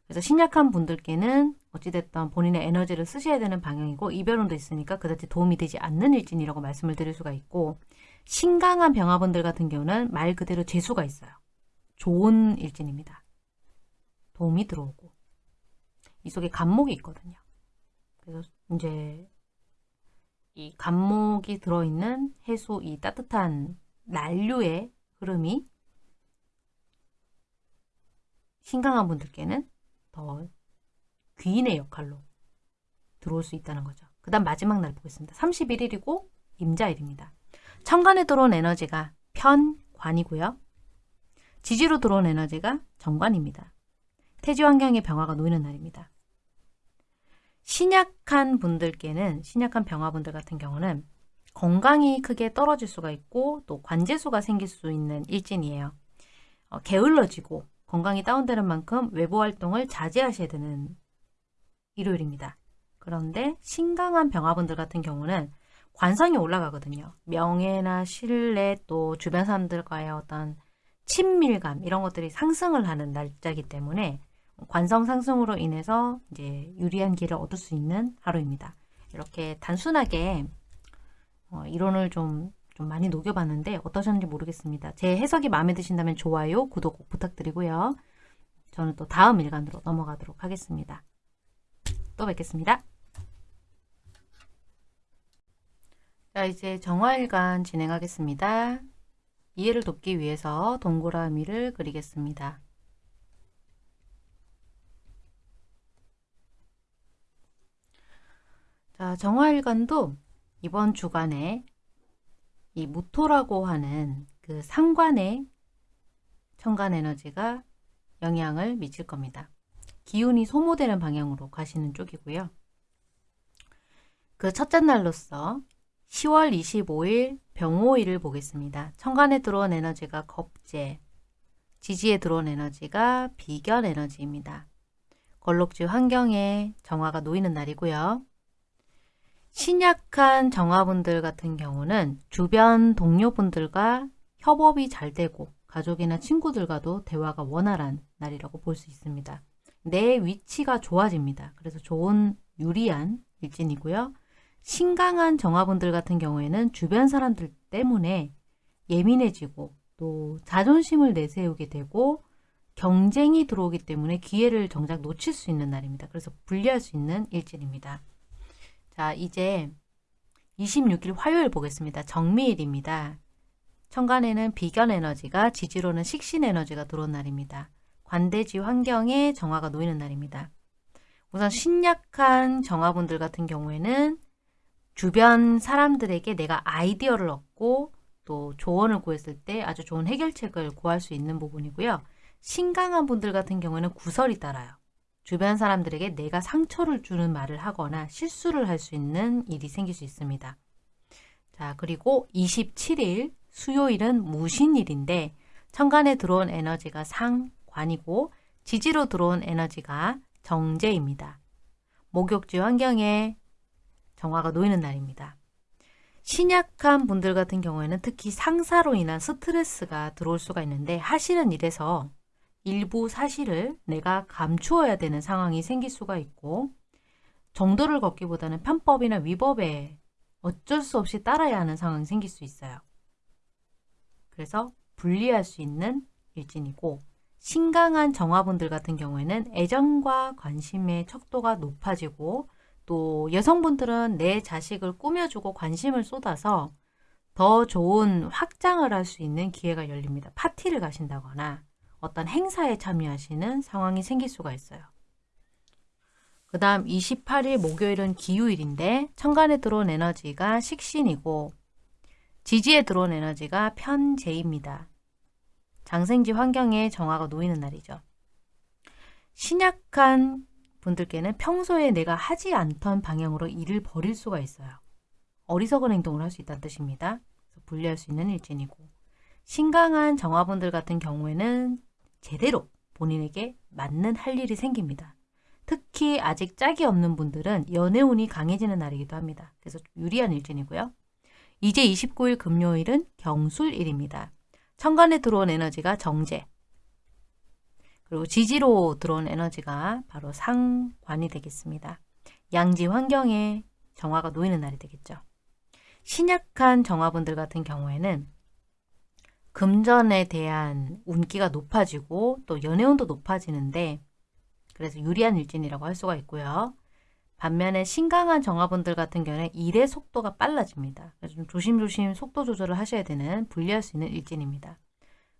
Speaker 1: 그래서 신약한 분들께는 어찌됐든 본인의 에너지를 쓰셔야 되는 방향이고 이별운도 있으니까 그다지 도움이 되지 않는 일진이라고 말씀을 드릴 수가 있고 신강한 병화분들 같은 경우는 말 그대로 재수가 있어요. 좋은 일진입니다. 도움이 들어오고 이 속에 간목이 있거든요. 그래서 이제 이 간목이 들어있는 해수 이 따뜻한 난류의 흐름이 신강한 분들께는 더 귀인의 역할로 들어올 수 있다는 거죠. 그 다음 마지막 날 보겠습니다. 31일이고 임자일입니다. 천간에 들어온 에너지가 편관이고요. 지지로 들어온 에너지가 정관입니다. 태지 환경의 병화가 놓이는 날입니다. 신약한 분들께는 신약한 병화분들 같은 경우는 건강이 크게 떨어질 수가 있고 또 관제수가 생길 수 있는 일진이에요. 어, 게을러지고 건강이 다운되는 만큼 외부 활동을 자제하셔야 되는 일요일입니다. 그런데 신강한 병화분들 같은 경우는 관성이 올라가거든요. 명예나 신뢰 또 주변 사람들과의 어떤 친밀감 이런 것들이 상승을 하는 날짜이기 때문에 관성 상승으로 인해서 이제 유리한 길을 얻을 수 있는 하루입니다. 이렇게 단순하게 어, 이론을 좀, 좀 많이 녹여봤는데 어떠셨는지 모르겠습니다. 제 해석이 마음에 드신다면 좋아요, 구독 꼭 부탁드리고요. 저는 또 다음 일간으로 넘어가도록 하겠습니다. 또 뵙겠습니다. 자 이제 정화일간 진행하겠습니다. 이해를 돕기 위해서 동그라미를 그리겠습니다. 자, 정화일간도 이번 주간에 이 무토라고 하는 그 상관의 천간 에너지가 영향을 미칠 겁니다. 기운이 소모되는 방향으로 가시는 쪽이고요. 그 첫째 날로서 10월 25일 병호일을 보겠습니다. 천간에 들어온 에너지가 겁재, 지지에 들어온 에너지가 비견 에너지입니다. 걸록지 환경에 정화가 놓이는 날이고요. 신약한 정화분들 같은 경우는 주변 동료분들과 협업이 잘 되고 가족이나 친구들과도 대화가 원활한 날이라고 볼 수 있습니다. 내 위치가 좋아집니다. 그래서 좋은 유리한 일진이고요. 신강한 정화분들 같은 경우에는 주변 사람들 때문에 예민해지고 또 자존심을 내세우게 되고 경쟁이 들어오기 때문에 기회를 정작 놓칠 수 있는 날입니다. 그래서 분리할 수 있는 일진입니다. 자 이제 26일 화요일 보겠습니다. 정미일입니다. 천간에는 비견 에너지가 지지로는 식신 에너지가 들어온 날입니다. 관대지 환경에 정화가 놓이는 날입니다. 우선 신약한 정화분들 같은 경우에는 주변 사람들에게 내가 아이디어를 얻고 또 조언을 구했을 때 아주 좋은 해결책을 구할 수 있는 부분이고요. 신강한 분들 같은 경우에는 구설이 따라요. 주변 사람들에게 내가 상처를 주는 말을 하거나 실수를 할 수 있는 일이 생길 수 있습니다. 자 그리고 27일 수요일은 무신일인데 천간에 들어온 에너지가 상관이고 지지로 들어온 에너지가 정제입니다. 목욕지 환경에 정화가 놓이는 날입니다. 신약한 분들 같은 경우에는 특히 상사로 인한 스트레스가 들어올 수가 있는데 하시는 일에서 일부 사실을 내가 감추어야 되는 상황이 생길 수가 있고 정도를 걷기보다는 편법이나 위법에 어쩔 수 없이 따라야 하는 상황이 생길 수 있어요. 그래서 분리할 수 있는 일진이고 신강한 정화분들 같은 경우에는 애정과 관심의 척도가 높아지고 또 여성분들은 내 자식을 꾸며주고 관심을 쏟아서 더 좋은 확장을 할 수 있는 기회가 열립니다. 파티를 가신다거나 어떤 행사에 참여하시는 상황이 생길 수가 있어요. 그 다음 28일 목요일은 기후일인데 천간에 들어온 에너지가 식신이고 지지에 들어온 에너지가 편재입니다. 장생지 환경에 정화가 놓이는 날이죠. 신약한 분들께는 평소에 내가 하지 않던 방향으로 일을 벌일 수가 있어요. 어리석은 행동을 할 수 있다는 뜻입니다. 분리할 수 있는 일진이고 신강한 정화분들 같은 경우에는 제대로 본인에게 맞는 할 일이 생깁니다. 특히 아직 짝이 없는 분들은 연애운이 강해지는 날이기도 합니다. 그래서 유리한 일진이고요. 이제 29일 금요일은 경술일입니다. 천간에 들어온 에너지가 정제, 그리고 지지로 들어온 에너지가 바로 상관이 되겠습니다. 양지 환경에 정화가 놓이는 날이 되겠죠. 신약한 정화분들 같은 경우에는 금전에 대한 운기가 높아지고 또 연애운도 높아지는데 그래서 유리한 일진이라고 할 수가 있고요. 반면에 신강한 정화분들 같은 경우에 일의 속도가 빨라집니다. 그래서 좀 조심조심 속도 조절을 하셔야 되는 분리할 수 있는 일진입니다.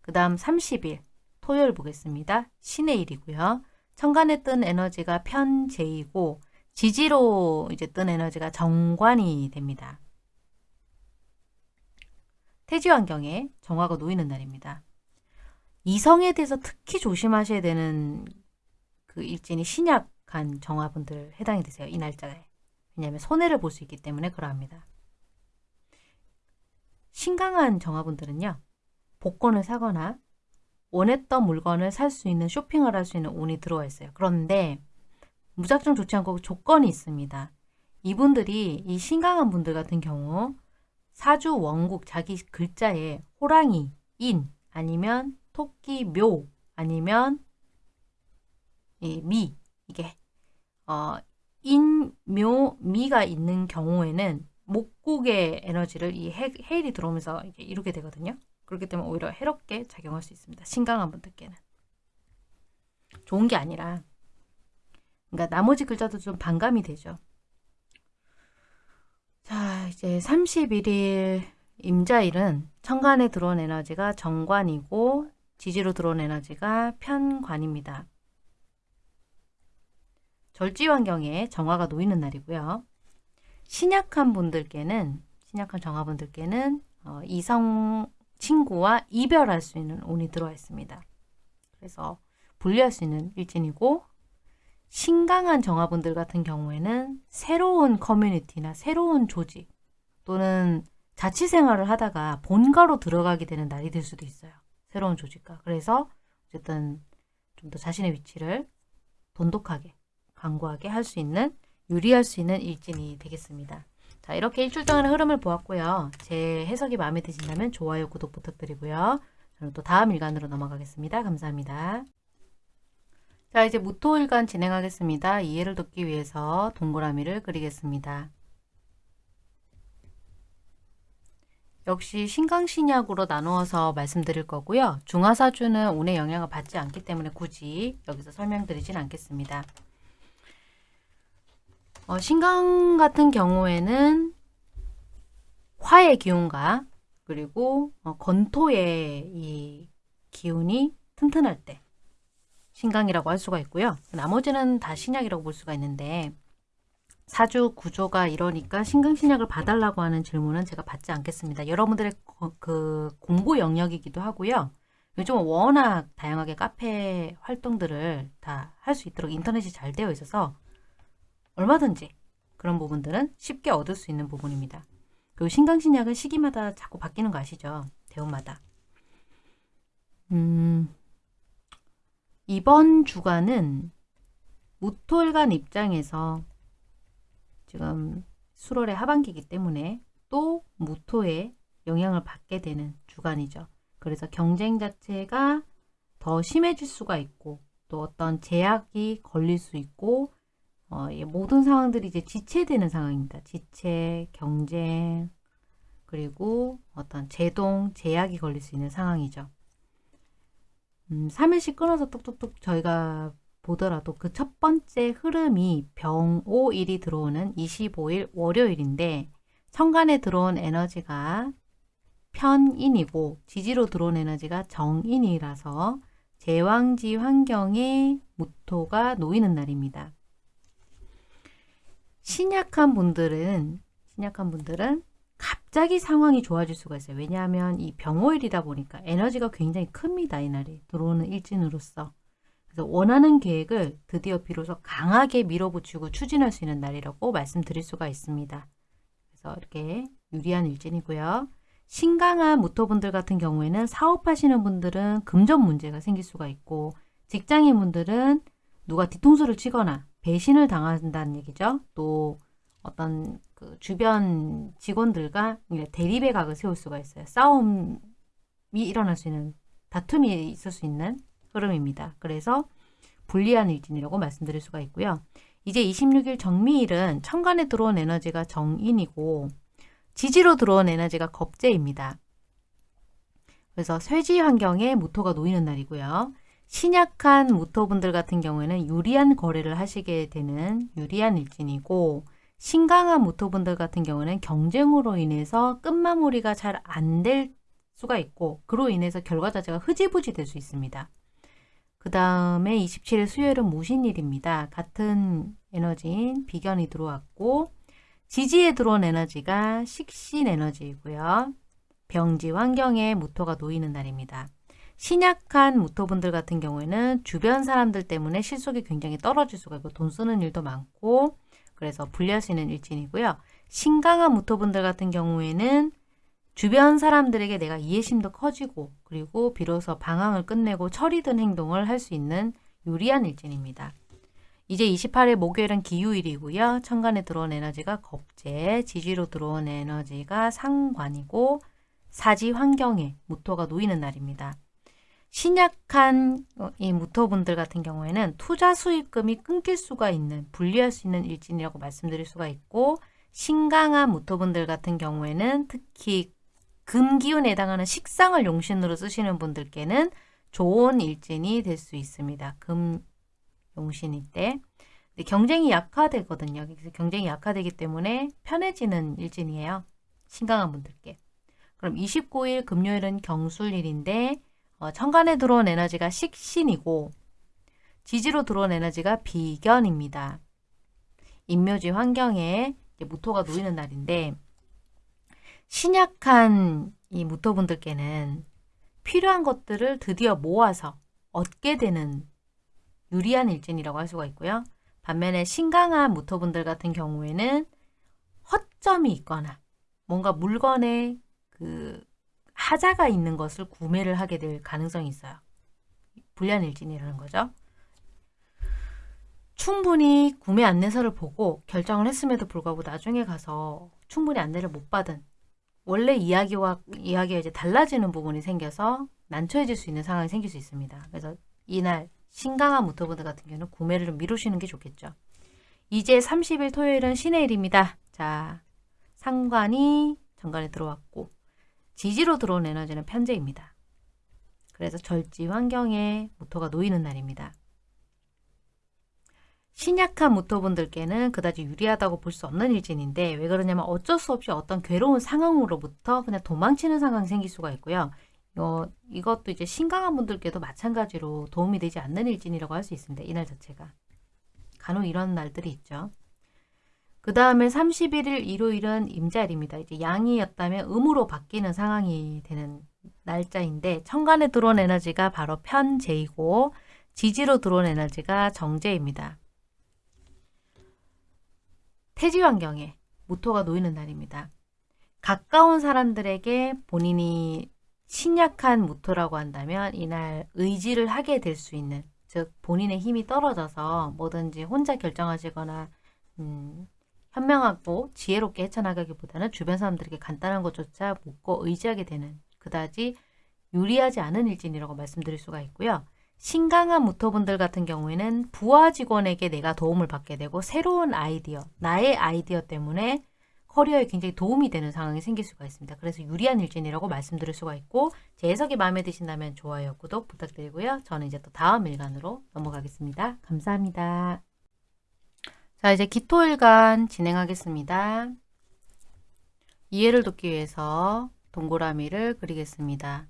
Speaker 1: 그 다음 30일 토요일 보겠습니다. 신의 일이고요. 천간에 뜬 에너지가 편제이고 지지로 이제 뜬 에너지가 정관이 됩니다. 태지 환경에 정화가 놓이는 날입니다. 이성에 대해서 특히 조심하셔야 되는 그 일진이 신약한 정화분들 해당이 되세요. 이 날짜에. 왜냐하면 손해를 볼 수 있기 때문에 그러합니다. 신강한 정화분들은요. 복권을 사거나 원했던 물건을 살 수 있는 쇼핑을 할 수 있는 운이 들어와 있어요. 그런데 무작정 좋지 않고 조건이 있습니다. 이분들이 이 신강한 분들 같은 경우 사주 원국 자기 글자에 호랑이, 인 아니면 토끼, 묘 아니면 미 이게 어, 인, 묘, 미가 있는 경우에는 목국의 에너지를 이 해, 헬이 들어오면서 이게 이루게 되거든요. 그렇기 때문에 오히려 해롭게 작용할 수 있습니다. 신강한 분들께는. 좋은 게 아니라 그러니까 나머지 글자도 좀 반감이 되죠. 자 이제 31일 임자일은 천간에 들어온 에너지가 정관이고 지지로 들어온 에너지가 편관입니다. 절지 환경에 정화가 놓이는 날이고요. 신약한 분들께는 신약한 정화분들께는 어, 이성 친구와 이별할 수 있는 운이 들어와 있습니다. 그래서 분리할 수 있는 일진이고 신강한 정화분들 같은 경우에는 새로운 커뮤니티나 새로운 조직 또는 자취생활을 하다가 본가로 들어가게 되는 날이 될 수도 있어요. 새로운 조직과. 그래서 어쨌든 좀 더 자신의 위치를 돈독하게 강구하게 할 수 있는 유리할 수 있는 일진이 되겠습니다. 자 이렇게 일주일 동안의 흐름을 보았고요. 제 해석이 마음에 드신다면 좋아요, 구독 부탁드리고요. 저는 또 다음 일간으로 넘어가겠습니다. 감사합니다. 자 이제 무토일간 진행하겠습니다. 이해를 돕기 위해서 동그라미를 그리겠습니다. 역시 신강신약으로 나누어서 말씀드릴 거고요. 중화사주는 운의 영향을 받지 않기 때문에 굳이 여기서 설명드리진 않겠습니다. 어, 신강 같은 경우에는 화의 기운과 그리고 어, 건토의 이 기운이 튼튼할 때 신강이라고 할 수가 있고요. 나머지는 다 신약이라고 볼 수가 있는데 사주 구조가 이러니까 신강신약을 봐달라고 하는 질문은 제가 받지 않겠습니다. 여러분들의 그 공부 영역이기도 하고요. 요즘 워낙 다양하게 카페 활동들을 다 할 수 있도록 인터넷이 잘 되어 있어서 얼마든지 그런 부분들은 쉽게 얻을 수 있는 부분입니다. 그리고 신강신약은 시기마다 자꾸 바뀌는 거 아시죠? 대운마다. 음, 이번 주간은 무토일간 입장에서 지금 수월의 하반기이기 때문에 또 무토의 영향을 받게 되는 주간이죠. 그래서 경쟁 자체가 더 심해질 수가 있고 또 어떤 제약이 걸릴 수 있고 어, 모든 상황들이 이제 지체되는 상황입니다. 지체, 경쟁, 그리고 어떤 제동, 제약이 걸릴 수 있는 상황이죠. 음, 3일씩 끊어서 뚝뚝뚝 저희가 보더라도 그 첫 번째 흐름이 병오일이 들어오는 25일 월요일인데 천간에 들어온 에너지가 편인이고 지지로 들어온 에너지가 정인이라서 제왕지 환경에 무토가 놓이는 날입니다. 신약한 분들은 신약한 분들은 갑자기 상황이 좋아질 수가 있어요. 왜냐하면 이 병오일이다 보니까 에너지가 굉장히 큽니다. 이날이 들어오는 일진으로서. 그래서 원하는 계획을 드디어 비로소 강하게 밀어붙이고 추진할 수 있는 날이라고 말씀드릴 수가 있습니다. 그래서 이렇게 유리한 일진이고요. 신강한 무토분들 같은 경우에는 사업하시는 분들은 금전 문제가 생길 수가 있고 직장인 분들은 누가 뒤통수를 치거나 배신을 당한다는 얘기죠. 또 어떤 그 주변 직원들과 대립의 각을 세울 수가 있어요. 싸움이 일어날 수 있는 다툼이 있을 수 있는 흐름입니다. 그래서 불리한 일진이라고 말씀드릴 수가 있고요. 이제 26일 정미일은 천간에 들어온 에너지가 정인이고 지지로 들어온 에너지가 겁재입니다. 그래서 쇠지 환경에 모토가 놓이는 날이고요. 신약한 무토분들 같은 경우에는 유리한 거래를 하시게 되는 유리한 일진이고 신강한 무토분들 같은 경우는 경쟁으로 인해서 끝마무리가 잘 안 될 수가 있고 그로 인해서 결과 자체가 흐지부지 될 수 있습니다. 그 다음에 27일 수요일은 무신일입니다. 같은 에너지인 비견이 들어왔고 지지에 들어온 에너지가 식신 에너지이고요. 병지 환경에 무토가 놓이는 날입니다. 신약한 무토분들 같은 경우에는 주변 사람들 때문에 실속이 굉장히 떨어질 수가 있고 돈 쓰는 일도 많고 그래서 불리할 수 있는 일진이고요. 신강한 무토분들 같은 경우에는 주변 사람들에게 내가 이해심도 커지고 그리고 비로소 방황을 끝내고 철이 든 행동을 할 수 있는 유리한 일진입니다. 이제 28일 목요일은 기후일이고요. 천간에 들어온 에너지가 겁재, 지지로 들어온 에너지가 상관이고 사지 환경에 무토가 놓이는 날입니다. 신약한 어, 이 무토분들 같은 경우에는 투자 수익금이 끊길 수가 있는 분리할 수 있는 일진이라고 말씀드릴 수가 있고 신강한 무토분들 같은 경우에는 특히 금기운에 해당하는 식상을 용신으로 쓰시는 분들께는 좋은 일진이 될 수 있습니다. 금 용신일 때 경쟁이 약화되거든요. 그래서 경쟁이 약화되기 때문에 편해지는 일진이에요. 신강한 분들께. 그럼 29일 금요일은 경술일인데 어, 천간에 들어온 에너지가 식신이고 지지로 들어온 에너지가 비견입니다. 인묘지 환경에 무토가 놓이는 날인데 신약한 이 무토분들께는 필요한 것들을 드디어 모아서 얻게 되는 유리한 일진이라고 할 수가 있고요. 반면에 신강한 무토분들 같은 경우에는 허점이 있거나 뭔가 물건에 그 하자가 있는 것을 구매를 하게 될 가능성이 있어요. 불리한 일진이라는 거죠. 충분히 구매 안내서를 보고 결정을 했음에도 불구하고 나중에 가서 충분히 안내를 못 받은 원래 이야기와 이야기가 이제 달라지는 부분이 생겨서 난처해질 수 있는 상황이 생길 수 있습니다. 그래서 이날 신강한 무토분들 같은 경우는 구매를 좀 미루시는 게 좋겠죠. 이제 30일 토요일은 신의 일입니다. 자, 상관이 정관에 들어왔고 지지로 들어온 에너지는 편제입니다. 그래서 절지 환경에 무토가 놓이는 날입니다. 신약한 무토분들께는 그다지 유리하다고 볼 수 없는 일진인데 왜 그러냐면 어쩔 수 없이 어떤 괴로운 상황으로부터 그냥 도망치는 상황이 생길 수가 있고요. 어, 이것도 이제 신강한 분들께도 마찬가지로 도움이 되지 않는 일진이라고 할 수 있습니다. 이날 자체가. 간혹 이런 날들이 있죠. 그 다음에 31일 일요일은 임자일입니다. 이제 양이었다면 음으로 바뀌는 상황이 되는 날짜인데 천간에 들어온 에너지가 바로 편재이고 지지로 들어온 에너지가 정제입니다. 태지 환경에 모토가 놓이는 날입니다. 가까운 사람들에게 본인이 신약한 모토라고 한다면 이날 의지를 하게 될 수 있는 즉 본인의 힘이 떨어져서 뭐든지 혼자 결정하시거나 음, 현명하고 지혜롭게 헤쳐나가기보다는 주변 사람들에게 간단한 것조차 묻고 의지하게 되는 그다지 유리하지 않은 일진이라고 말씀드릴 수가 있고요. 신강한 무토분들 같은 경우에는 부하 직원에게 내가 도움을 받게 되고 새로운 아이디어, 나의 아이디어 때문에 커리어에 굉장히 도움이 되는 상황이 생길 수가 있습니다. 그래서 유리한 일진이라고 말씀드릴 수가 있고 제 해석이 마음에 드신다면 좋아요, 구독 부탁드리고요. 저는 이제 또 다음 일간으로 넘어가겠습니다. 감사합니다. 자 이제 기토일간 진행하겠습니다. 이해를 돕기 위해서 동그라미를 그리겠습니다.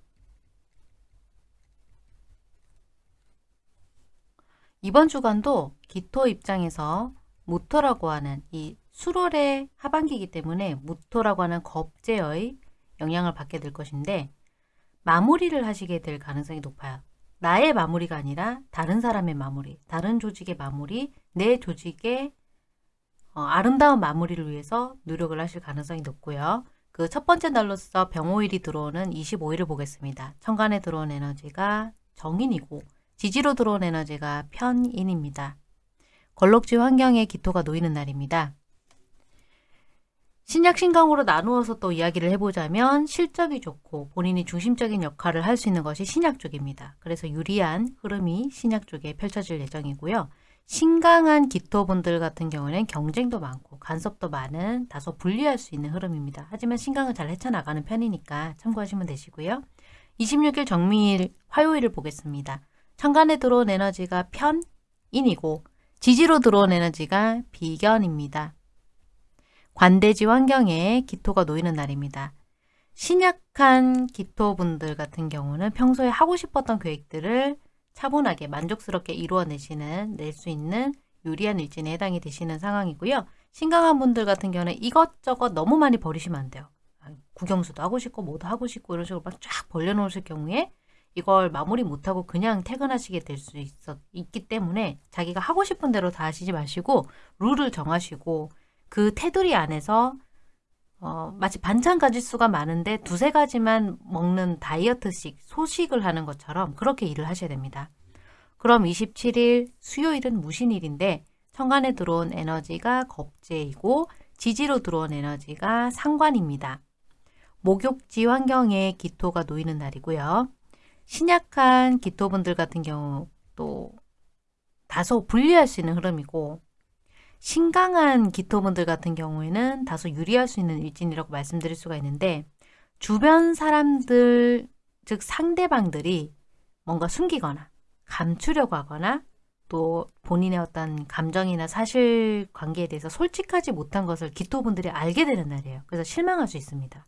Speaker 1: 이번 주간도 기토 입장에서 무토라고 하는 이 수월의 하반기이기 때문에 무토라고 하는 겁제의 영향을 받게 될 것인데 마무리를 하시게 될 가능성이 높아요. 나의 마무리가 아니라 다른 사람의 마무리, 다른 조직의 마무리, 내 조직의 어, 아름다운 마무리를 위해서 노력을 하실 가능성이 높고요. 그 첫 번째 날로서 병오일이 들어오는 25일을 보겠습니다. 천간에 들어온 에너지가 정인이고 지지로 들어온 에너지가 편인입니다. 걸럭지 환경에 기토가 놓이는 날입니다. 신약 신강으로 나누어서 또 이야기를 해보자면 실적이 좋고 본인이 중심적인 역할을 할 수 있는 것이 신약 쪽입니다. 그래서 유리한 흐름이 신약 쪽에 펼쳐질 예정이고요. 신강한 기토분들 같은 경우는 경쟁도 많고 간섭도 많은 다소 불리할 수 있는 흐름입니다. 하지만 신강은 잘 헤쳐나가는 편이니까 참고하시면 되시고요. 26일 정미일 화요일을 보겠습니다. 천간에 들어온 에너지가 편인이고 지지로 들어온 에너지가 비견입니다. 관대지 환경에 기토가 놓이는 날입니다. 신약한 기토분들 같은 경우는 평소에 하고 싶었던 계획들을 차분하게 만족스럽게 이루어내시는 낼 수 있는 유리한 일진에 해당이 되시는 상황이고요. 신강한 분들 같은 경우는 이것저것 너무 많이 버리시면 안 돼요. 구경수도 하고 싶고 뭐도 하고 싶고 이런 식으로 막 쫙 벌려놓으실 경우에 이걸 마무리 못하고 그냥 퇴근하시게 될 수 있기 때문에 자기가 하고 싶은 대로 다 하시지 마시고 룰을 정하시고 그 테두리 안에서 어, 마치 반찬 가짓수가 많은데 두세 가지만 먹는 다이어트식, 소식을 하는 것처럼 그렇게 일을 하셔야 됩니다. 그럼 27일 수요일은 무신일인데 천간에 들어온 에너지가 겁재이고 지지로 들어온 에너지가 상관입니다. 목욕지 환경에 기토가 놓이는 날이고요. 신약한 기토분들 같은 경우 또 다소 분리할 수 있는 흐름이고 신강한 기토분들 같은 경우에는 다소 유리할 수 있는 일진이라고 말씀드릴 수가 있는데 주변 사람들 즉 상대방들이 뭔가 숨기거나 감추려고 하거나 또 본인의 어떤 감정이나 사실관계에 대해서 솔직하지 못한 것을 기토분들이 알게 되는 날이에요. 그래서 실망할 수 있습니다.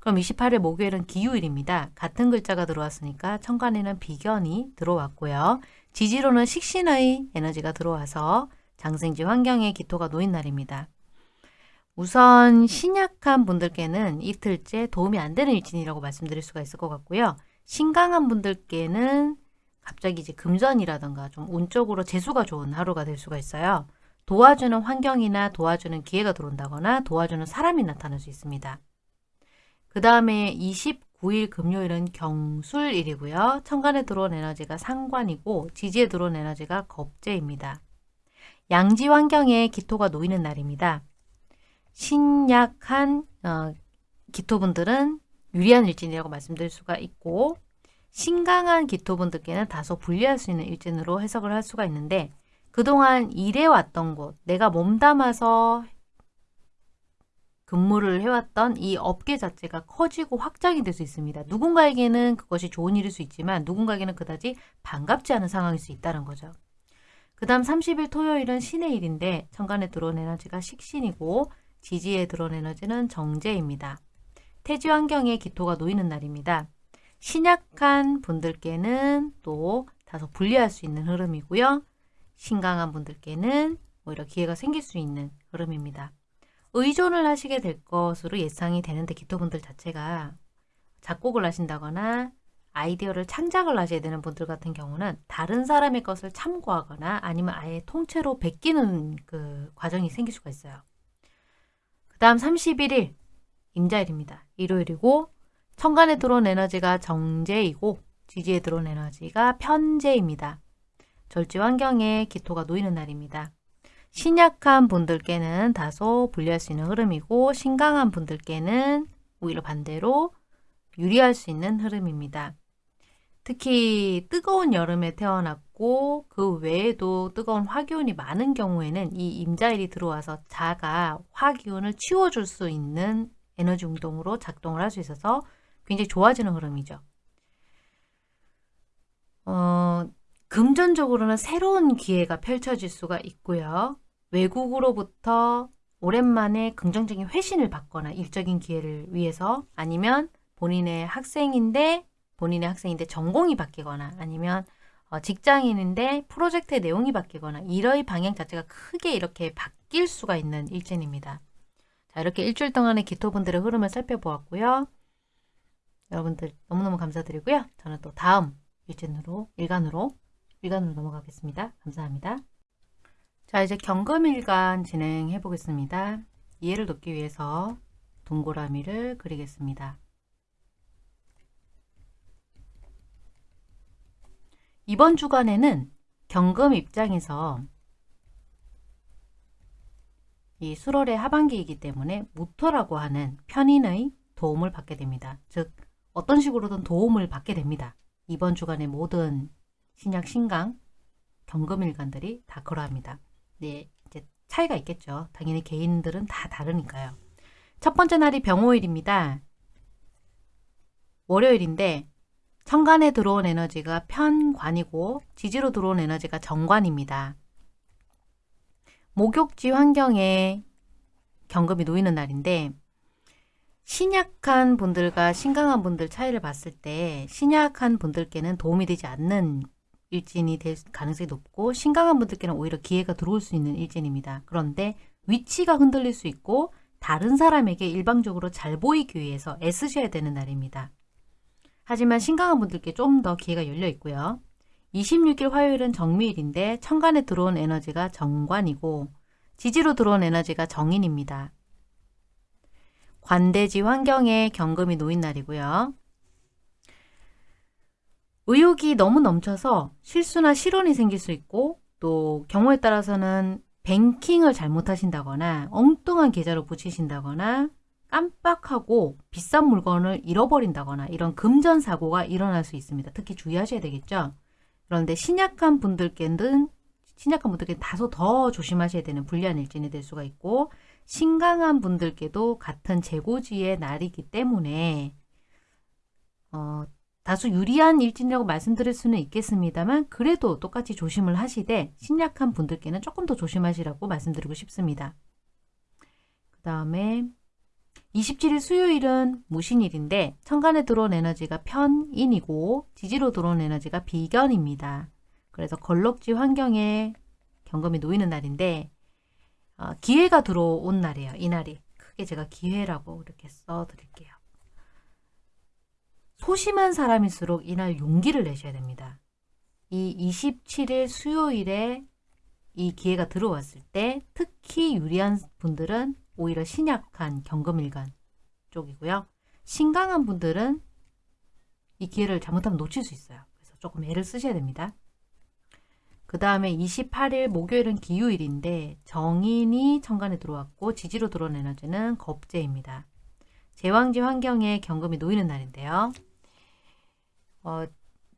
Speaker 1: 그럼 28일 목요일은 기후일입니다. 같은 글자가 들어왔으니까 천간에는 비견이 들어왔고요. 지지로는 식신의 에너지가 들어와서 장생지 환경에 기토가 놓인 날입니다. 우선 신약한 분들께는 이틀째 도움이 안 되는 일진이라고 말씀드릴 수가 있을 것 같고요. 신강한 분들께는 갑자기 이제 금전이라던가 좀 운적으로 재수가 좋은 하루가 될 수가 있어요. 도와주는 환경이나 도와주는 기회가 들어온다거나 도와주는 사람이 나타날 수 있습니다. 그 다음에 29일 금요일은 경술일이고요. 천간에 들어온 에너지가 상관이고 지지에 들어온 에너지가 겁재입니다. 양지 환경에 기토가 놓이는 날입니다. 신약한 어, 기토분들은 유리한 일진이라고 말씀드릴 수가 있고 신강한 기토분들께는 다소 불리할 수 있는 일진으로 해석을 할 수가 있는데 그동안 일해왔던 곳, 내가 몸담아서 근무를 해왔던 이 업계 자체가 커지고 확장이 될 수 있습니다. 누군가에게는 그것이 좋은 일일 수 있지만 누군가에게는 그다지 반갑지 않은 상황일 수 있다는 거죠. 그 다음 30일 토요일은 신의 일인데 천간에 들어온 에너지가 식신이고 지지에 들어온 에너지는 정제입니다. 태지 환경에 기토가 놓이는 날입니다. 신약한 분들께는 또 다소 불리할 수 있는 흐름이고요. 신강한 분들께는 오히려 기회가 생길 수 있는 흐름입니다. 의존을 하시게 될 것으로 예상이 되는데 기토분들 자체가 작곡을 하신다거나 아이디어를 창작을 하셔야 되는 분들 같은 경우는 다른 사람의 것을 참고하거나 아니면 아예 통째로 베끼는 그 과정이 생길 수가 있어요. 그 다음 31일 임자일입니다. 일요일이고 천간에 들어온 에너지가 정제이고 지지에 들어온 에너지가 편제입니다. 절지 환경에 기토가 놓이는 날입니다. 신약한 분들께는 다소 불리할 수 있는 흐름이고 신강한 분들께는 오히려 반대로 유리할 수 있는 흐름입니다. 특히 뜨거운 여름에 태어났고 그 외에도 뜨거운 화기운이 많은 경우에는 이 임자일이 들어와서 자가 화기운을 치워줄 수 있는 에너지 운동으로 작동을 할 수 있어서 굉장히 좋아지는 흐름이죠. 어, 금전적으로는 새로운 기회가 펼쳐질 수가 있고요. 외국으로부터 오랜만에 긍정적인 회신을 받거나 일적인 기회를 위해서 아니면 본인의 학생인데 본인의 학생인데 전공이 바뀌거나 아니면 어, 직장인인데 프로젝트의 내용이 바뀌거나 이러의 방향 자체가 크게 이렇게 바뀔 수가 있는 일진입니다. 자 이렇게 일주일 동안의 기토분들의 흐름을 살펴보았고요. 여러분들 너무너무 감사드리고요. 저는 또 다음 일진으로 일간으로 일간으로 넘어가겠습니다. 감사합니다. 자 이제 경금일간 진행해 보겠습니다. 이해를 돕기 위해서 동그라미를 그리겠습니다. 이번 주간에는 경금 입장에서 이 수월의 하반기이기 때문에 무토라고 하는 편인의 도움을 받게 됩니다. 즉 어떤 식으로든 도움을 받게 됩니다. 이번 주간의 모든 신약 신강 경금일간들이 다 그러합니다. 네, 이제 차이가 있겠죠. 당연히 개인들은 다 다르니까요. 첫 번째 날이 병호일입니다. 월요일인데 천간에 들어온 에너지가 편관이고 지지로 들어온 에너지가 정관입니다. 목욕지 환경에 경금이 놓이는 날인데 신약한 분들과 신강한 분들 차이를 봤을 때 신약한 분들께는 도움이 되지 않는 일진이 될 가능성이 높고 신강한 분들께는 오히려 기회가 들어올 수 있는 일진입니다. 그런데 위치가 흔들릴 수 있고 다른 사람에게 일방적으로 잘 보이기 위해서 애쓰셔야 되는 날입니다. 하지만 신강한 분들께 좀 더 기회가 열려 있고요. 26일 화요일은 정미일인데 천간에 들어온 에 에너지가 정관이고 지지로 들어온 에너지가 정인입니다. 관대지 환경에 경금이 놓인 날이고요. 의욕이 너무 넘쳐서 실수나 실언이 생길 수 있고 또 경우에 따라서는 뱅킹을 잘못하신다거나 엉뚱한 계좌로 붙이신다거나 깜빡하고 비싼 물건을 잃어버린다거나 이런 금전 사고가 일어날 수 있습니다. 특히 주의하셔야 되겠죠. 그런데 신약한 분들께는 신약한 분들께 다소 더 조심하셔야 되는 불리한 일진이 될 수가 있고 신강한 분들께도 같은 재고지의 날이기 때문에 어, 다소 유리한 일진이라고 말씀드릴 수는 있겠습니다만 그래도 똑같이 조심을 하시되 신약한 분들께는 조금 더 조심하시라고 말씀드리고 싶습니다. 그 다음에 27일 수요일은 무신일인데 천간에 들어온 에너지가 편인이고 지지로 들어온 에너지가 비견입니다. 그래서 걸럭지 환경에 경금이 놓이는 날인데 어, 기회가 들어온 날이에요. 이 날이. 크게 제가 기회라고 이렇게 써드릴게요. 소심한 사람일수록 이날 용기를 내셔야 됩니다. 이 27일 수요일에 이 기회가 들어왔을 때 특히 유리한 분들은 오히려 신약한 경금일간 쪽이고요. 신강한 분들은 이 기회를 잘못하면 놓칠 수 있어요. 그래서 조금 애를 쓰셔야 됩니다. 그 다음에 28일 목요일은 기후일인데 정인이 천간에 들어왔고 지지로 들어온 에너지는 겁재입니다. 제왕지 환경에 경금이 놓이는 날인데요. 어,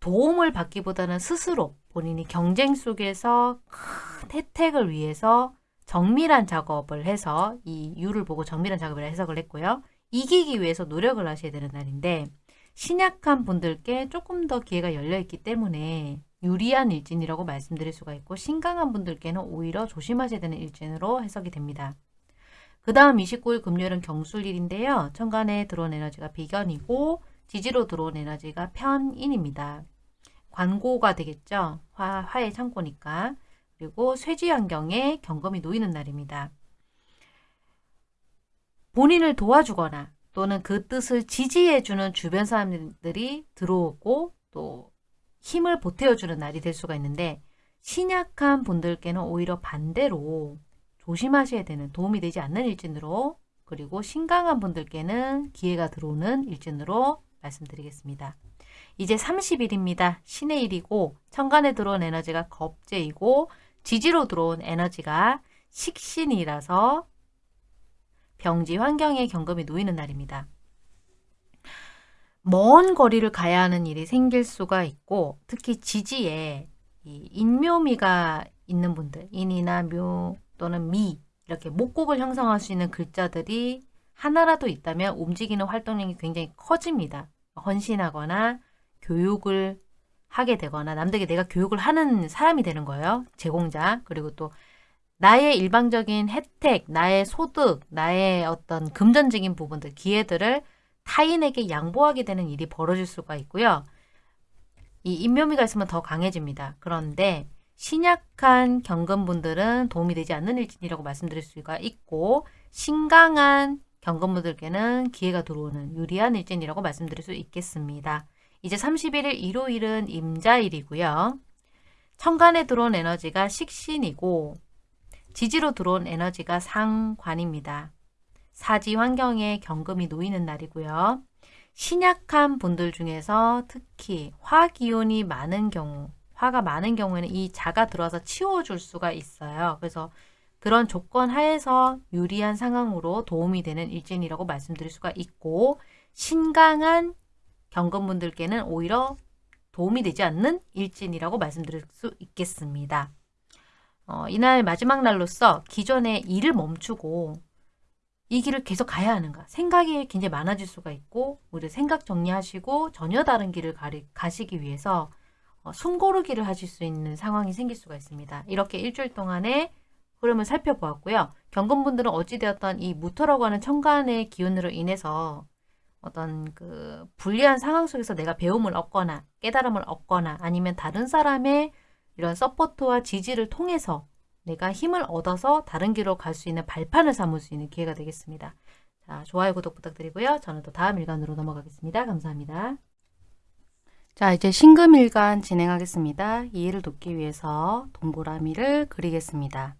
Speaker 1: 도움을 받기보다는 스스로 본인이 경쟁 속에서 큰 혜택을 위해서 정밀한 작업을 해서 이 유를 보고 정밀한 작업을 해석을 했고요. 이기기 위해서 노력을 하셔야 되는 날인데 신약한 분들께 조금 더 기회가 열려 있기 때문에 유리한 일진이라고 말씀드릴 수가 있고 신강한 분들께는 오히려 조심하셔야 되는 일진으로 해석이 됩니다. 그 다음 29일 금요일은 경술일인데요. 천간에 들어온 에너지가 비견이고 지지로 들어온 에너지가 편인입니다. 관고가 되겠죠. 화, 화의 창고니까. 그리고 쇠지 환경에 경금이 놓이는 날입니다. 본인을 도와주거나 또는 그 뜻을 지지해주는 주변 사람들이 들어오고 또 힘을 보태어주는 날이 될 수가 있는데 신약한 분들께는 오히려 반대로 조심하셔야 되는 도움이 되지 않는 일진으로 그리고 신강한 분들께는 기회가 들어오는 일진으로 말씀드리겠습니다. 이제 30일입니다. 신의 일이고 천간에 들어온 에너지가 겁재이고 지지로 들어온 에너지가 식신이라서 병지 환경에 경금이 놓이는 날입니다. 먼 거리를 가야 하는 일이 생길 수가 있고 특히 지지에 인묘미가 있는 분들 인이나 묘 또는 미 이렇게 목곡을 형성할 수 있는 글자들이 하나라도 있다면 움직이는 활동량이 굉장히 커집니다. 헌신하거나 교육을 하게 되거나 남들에게 내가 교육을 하는 사람이 되는 거예요. 제공자. 그리고 또 나의 일방적인 혜택, 나의 소득, 나의 어떤 금전적인 부분들, 기회들을 타인에게 양보하게 되는 일이 벌어질 수가 있고요. 이 인묘미가 있으면 더 강해집니다. 그런데 신약한 경금분들은 도움이 되지 않는 일진이라고 말씀드릴 수가 있고 신강한 경건분들께는 기회가 들어오는 유리한 일진이라고 말씀드릴 수 있겠습니다. 이제 31일 일요일은 임자일이고요. 천간에 들어온 에너지가 식신이고 지지로 들어온 에너지가 상관입니다. 사지 환경에 경금이 놓이는 날이고요. 신약한 분들 중에서 특히 화기운이 많은 경우 화가 많은 경우에는 이 자가 들어와서 치워줄 수가 있어요. 그래서 그런 조건 하에서 유리한 상황으로 도움이 되는 일진이라고 말씀드릴 수가 있고 신강한 경건분들께는 오히려 도움이 되지 않는 일진이라고 말씀드릴 수 있겠습니다. 어, 이날 마지막 날로서 기존의 일을 멈추고 이 길을 계속 가야 하는가 생각이 굉장히 많아질 수가 있고 우리 생각 정리하시고 전혀 다른 길을 가리, 가시기 위해서 어, 숨고르기를 하실 수 있는 상황이 생길 수가 있습니다. 이렇게 일주일 동안에 흐름을 살펴보았고요. 경건분들은 어찌되었던 이 무토라고 하는 천간의 기운으로 인해서 어떤 그 불리한 상황 속에서 내가 배움을 얻거나 깨달음을 얻거나 아니면 다른 사람의 이런 support와 지지를 통해서 내가 힘을 얻어서 다른 길로 갈 수 있는 발판을 삼을 수 있는 기회가 되겠습니다. 자, 좋아요, 구독 부탁드리고요. 저는 또 다음 일간으로 넘어가겠습니다. 감사합니다. 자, 이제 신금일간 진행하겠습니다. 이해를 돕기 위해서 동그라미를 그리겠습니다.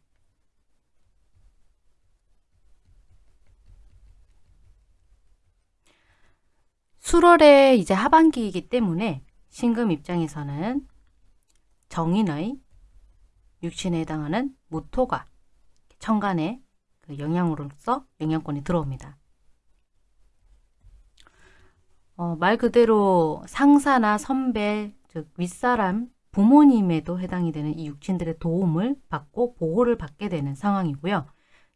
Speaker 1: 수월의 이제 하반기이기 때문에 신금 입장에서는 정인의 육신에 해당하는 무토가 천간에 그 영향으로서 영향권이 들어옵니다. 어, 말 그대로 상사나 선배, 즉 윗사람, 부모님에도 해당이 되는 이 육신들의 도움을 받고 보호를 받게 되는 상황이고요.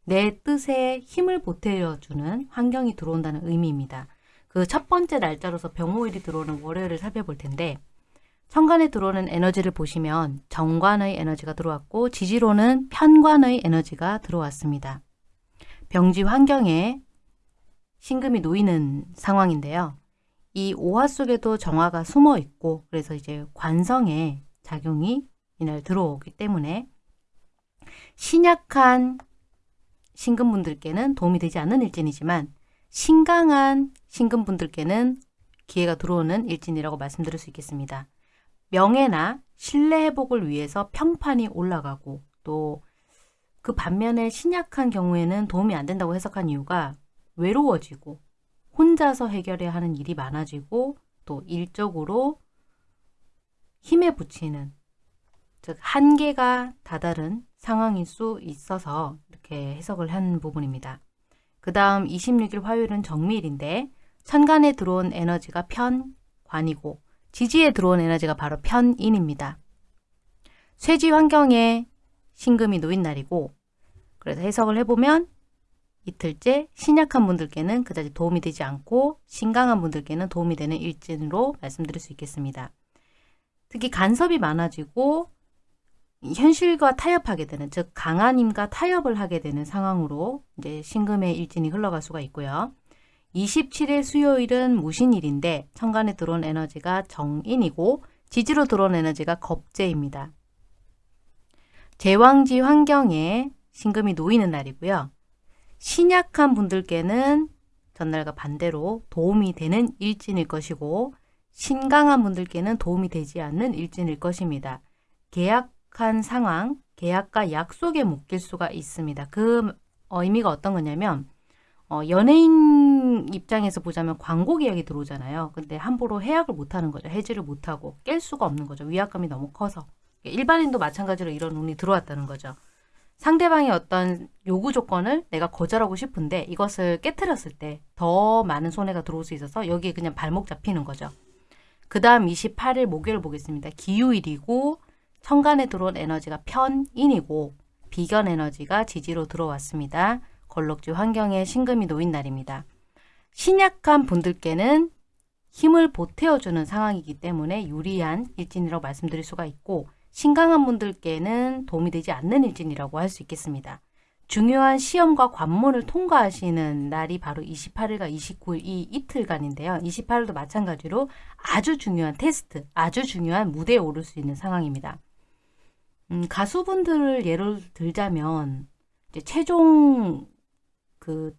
Speaker 1: 내 뜻에 힘을 보태어주는 환경이 들어온다는 의미입니다. 그 첫 번째 날짜로서 병호일이 들어오는 월요일을 살펴볼 텐데 천간에 들어오는 에너지를 보시면 정관의 에너지가 들어왔고 지지로는 편관의 에너지가 들어왔습니다. 병지 환경에 신금이 놓이는 상황인데요. 이 오화 속에도 정화가 숨어 있고 그래서 이제 관성에 작용이 이날 들어오기 때문에 신약한 신금분들께는 도움이 되지 않는 일진이지만 신강한 신금분들께는 기회가 들어오는 일진이라고 말씀드릴 수 있겠습니다. 명예나 신뢰 회복을 위해서 평판이 올라가고 또 그 반면에 신약한 경우에는 도움이 안 된다고 해석한 이유가 외로워지고 혼자서 해결해야 하는 일이 많아지고 또 일적으로 힘에 붙이는 즉 한계가 다다른 상황일 수 있어서 이렇게 해석을 한 부분입니다. 그 다음 26일 화요일은 정미일인데 천간에 들어온 에너지가 편관이고 지지에 들어온 에너지가 바로 편인입니다. 쇠지 환경에 신금이 놓인 날이고 그래서 해석을 해보면 이틀째 신약한 분들께는 그다지 도움이 되지 않고 신강한 분들께는 도움이 되는 일진으로 말씀드릴 수 있겠습니다. 특히 간섭이 많아지고 현실과 타협하게 되는 즉 강한 힘과 타협을 하게 되는 상황으로 이제 신금의 일진이 흘러갈 수가 있고요. 27일 수요일은 무신일인데 천간에 들어온 에너지가 정인이고 지지로 들어온 에너지가 겁재입니다. 제왕지 환경에 신금이 놓이는 날이고요. 신약한 분들께는 전날과 반대로 도움이 되는 일진일 것이고 신강한 분들께는 도움이 되지 않는 일진일 것입니다. 계약 한 상황, 계약과 약속에 묶일 수가 있습니다. 그 의미가 어떤 거냐면 어, 연예인 입장에서 보자면 광고 계약이 들어오잖아요. 근데 함부로 해약을 못하는 거죠. 해지를 못하고 깰 수가 없는 거죠. 위압감이 너무 커서. 일반인도 마찬가지로 이런 운이 들어왔다는 거죠. 상대방의 어떤 요구 조건을 내가 거절하고 싶은데 이것을 깨뜨렸을 때 더 많은 손해가 들어올 수 있어서 여기에 그냥 발목 잡히는 거죠. 그 다음 28일 목요일 보겠습니다. 기후일이고 천간에 들어온 에너지가 편인이고 비견 에너지가 지지로 들어왔습니다. 걸럭지 환경에 신금이 놓인 날입니다. 신약한 분들께는 힘을 보태어주는 상황이기 때문에 유리한 일진이라고 말씀드릴 수가 있고 신강한 분들께는 도움이 되지 않는 일진이라고 할 수 있겠습니다. 중요한 시험과 관문을 통과하시는 날이 바로 28일과 29일 이 이틀간인데요. 28일도 마찬가지로 아주 중요한 테스트, 아주 중요한 무대에 오를 수 있는 상황입니다. 음, 가수분들을 예를 들자면 이제 최종 그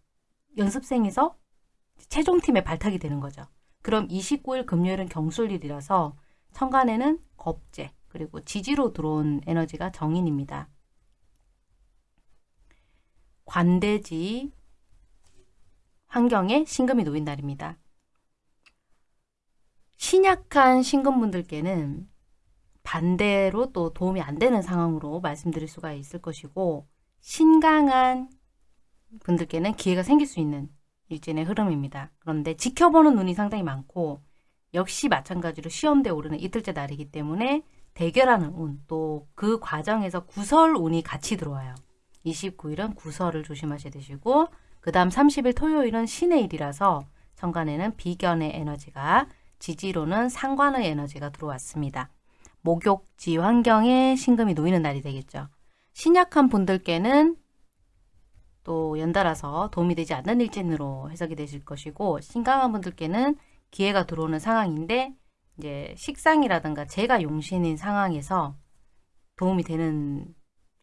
Speaker 1: 연습생에서 최종팀에 발탁이 되는 거죠. 그럼 29일 금요일은 경술일이라서 천간에는 겁재, 그리고 지지로 들어온 에너지가 정인입니다. 관대지 환경에 신금이 놓인 날입니다. 신약한 신금분들께는 반대로 또 도움이 안 되는 상황으로 말씀드릴 수가 있을 것이고 신강한 분들께는 기회가 생길 수 있는 일진의 흐름입니다. 그런데 지켜보는 눈이 상당히 많고 역시 마찬가지로 시험대에 오르는 이틀째 날이기 때문에 대결하는 운, 또 그 과정에서 구설 운이 같이 들어와요. 29일은 구설을 조심하셔야 되시고 그 다음 30일 토요일은 신의 일이라서 천간에는 비견의 에너지가 지지로는 상관의 에너지가 들어왔습니다. 목욕지 환경에 신금이 놓이는 날이 되겠죠. 신약한 분들께는 또 연달아서 도움이 되지 않는 일진으로 해석이 되실 것이고 신강한 분들께는 기회가 들어오는 상황인데 이제 식상이라든가 재가 용신인 상황에서 도움이 되는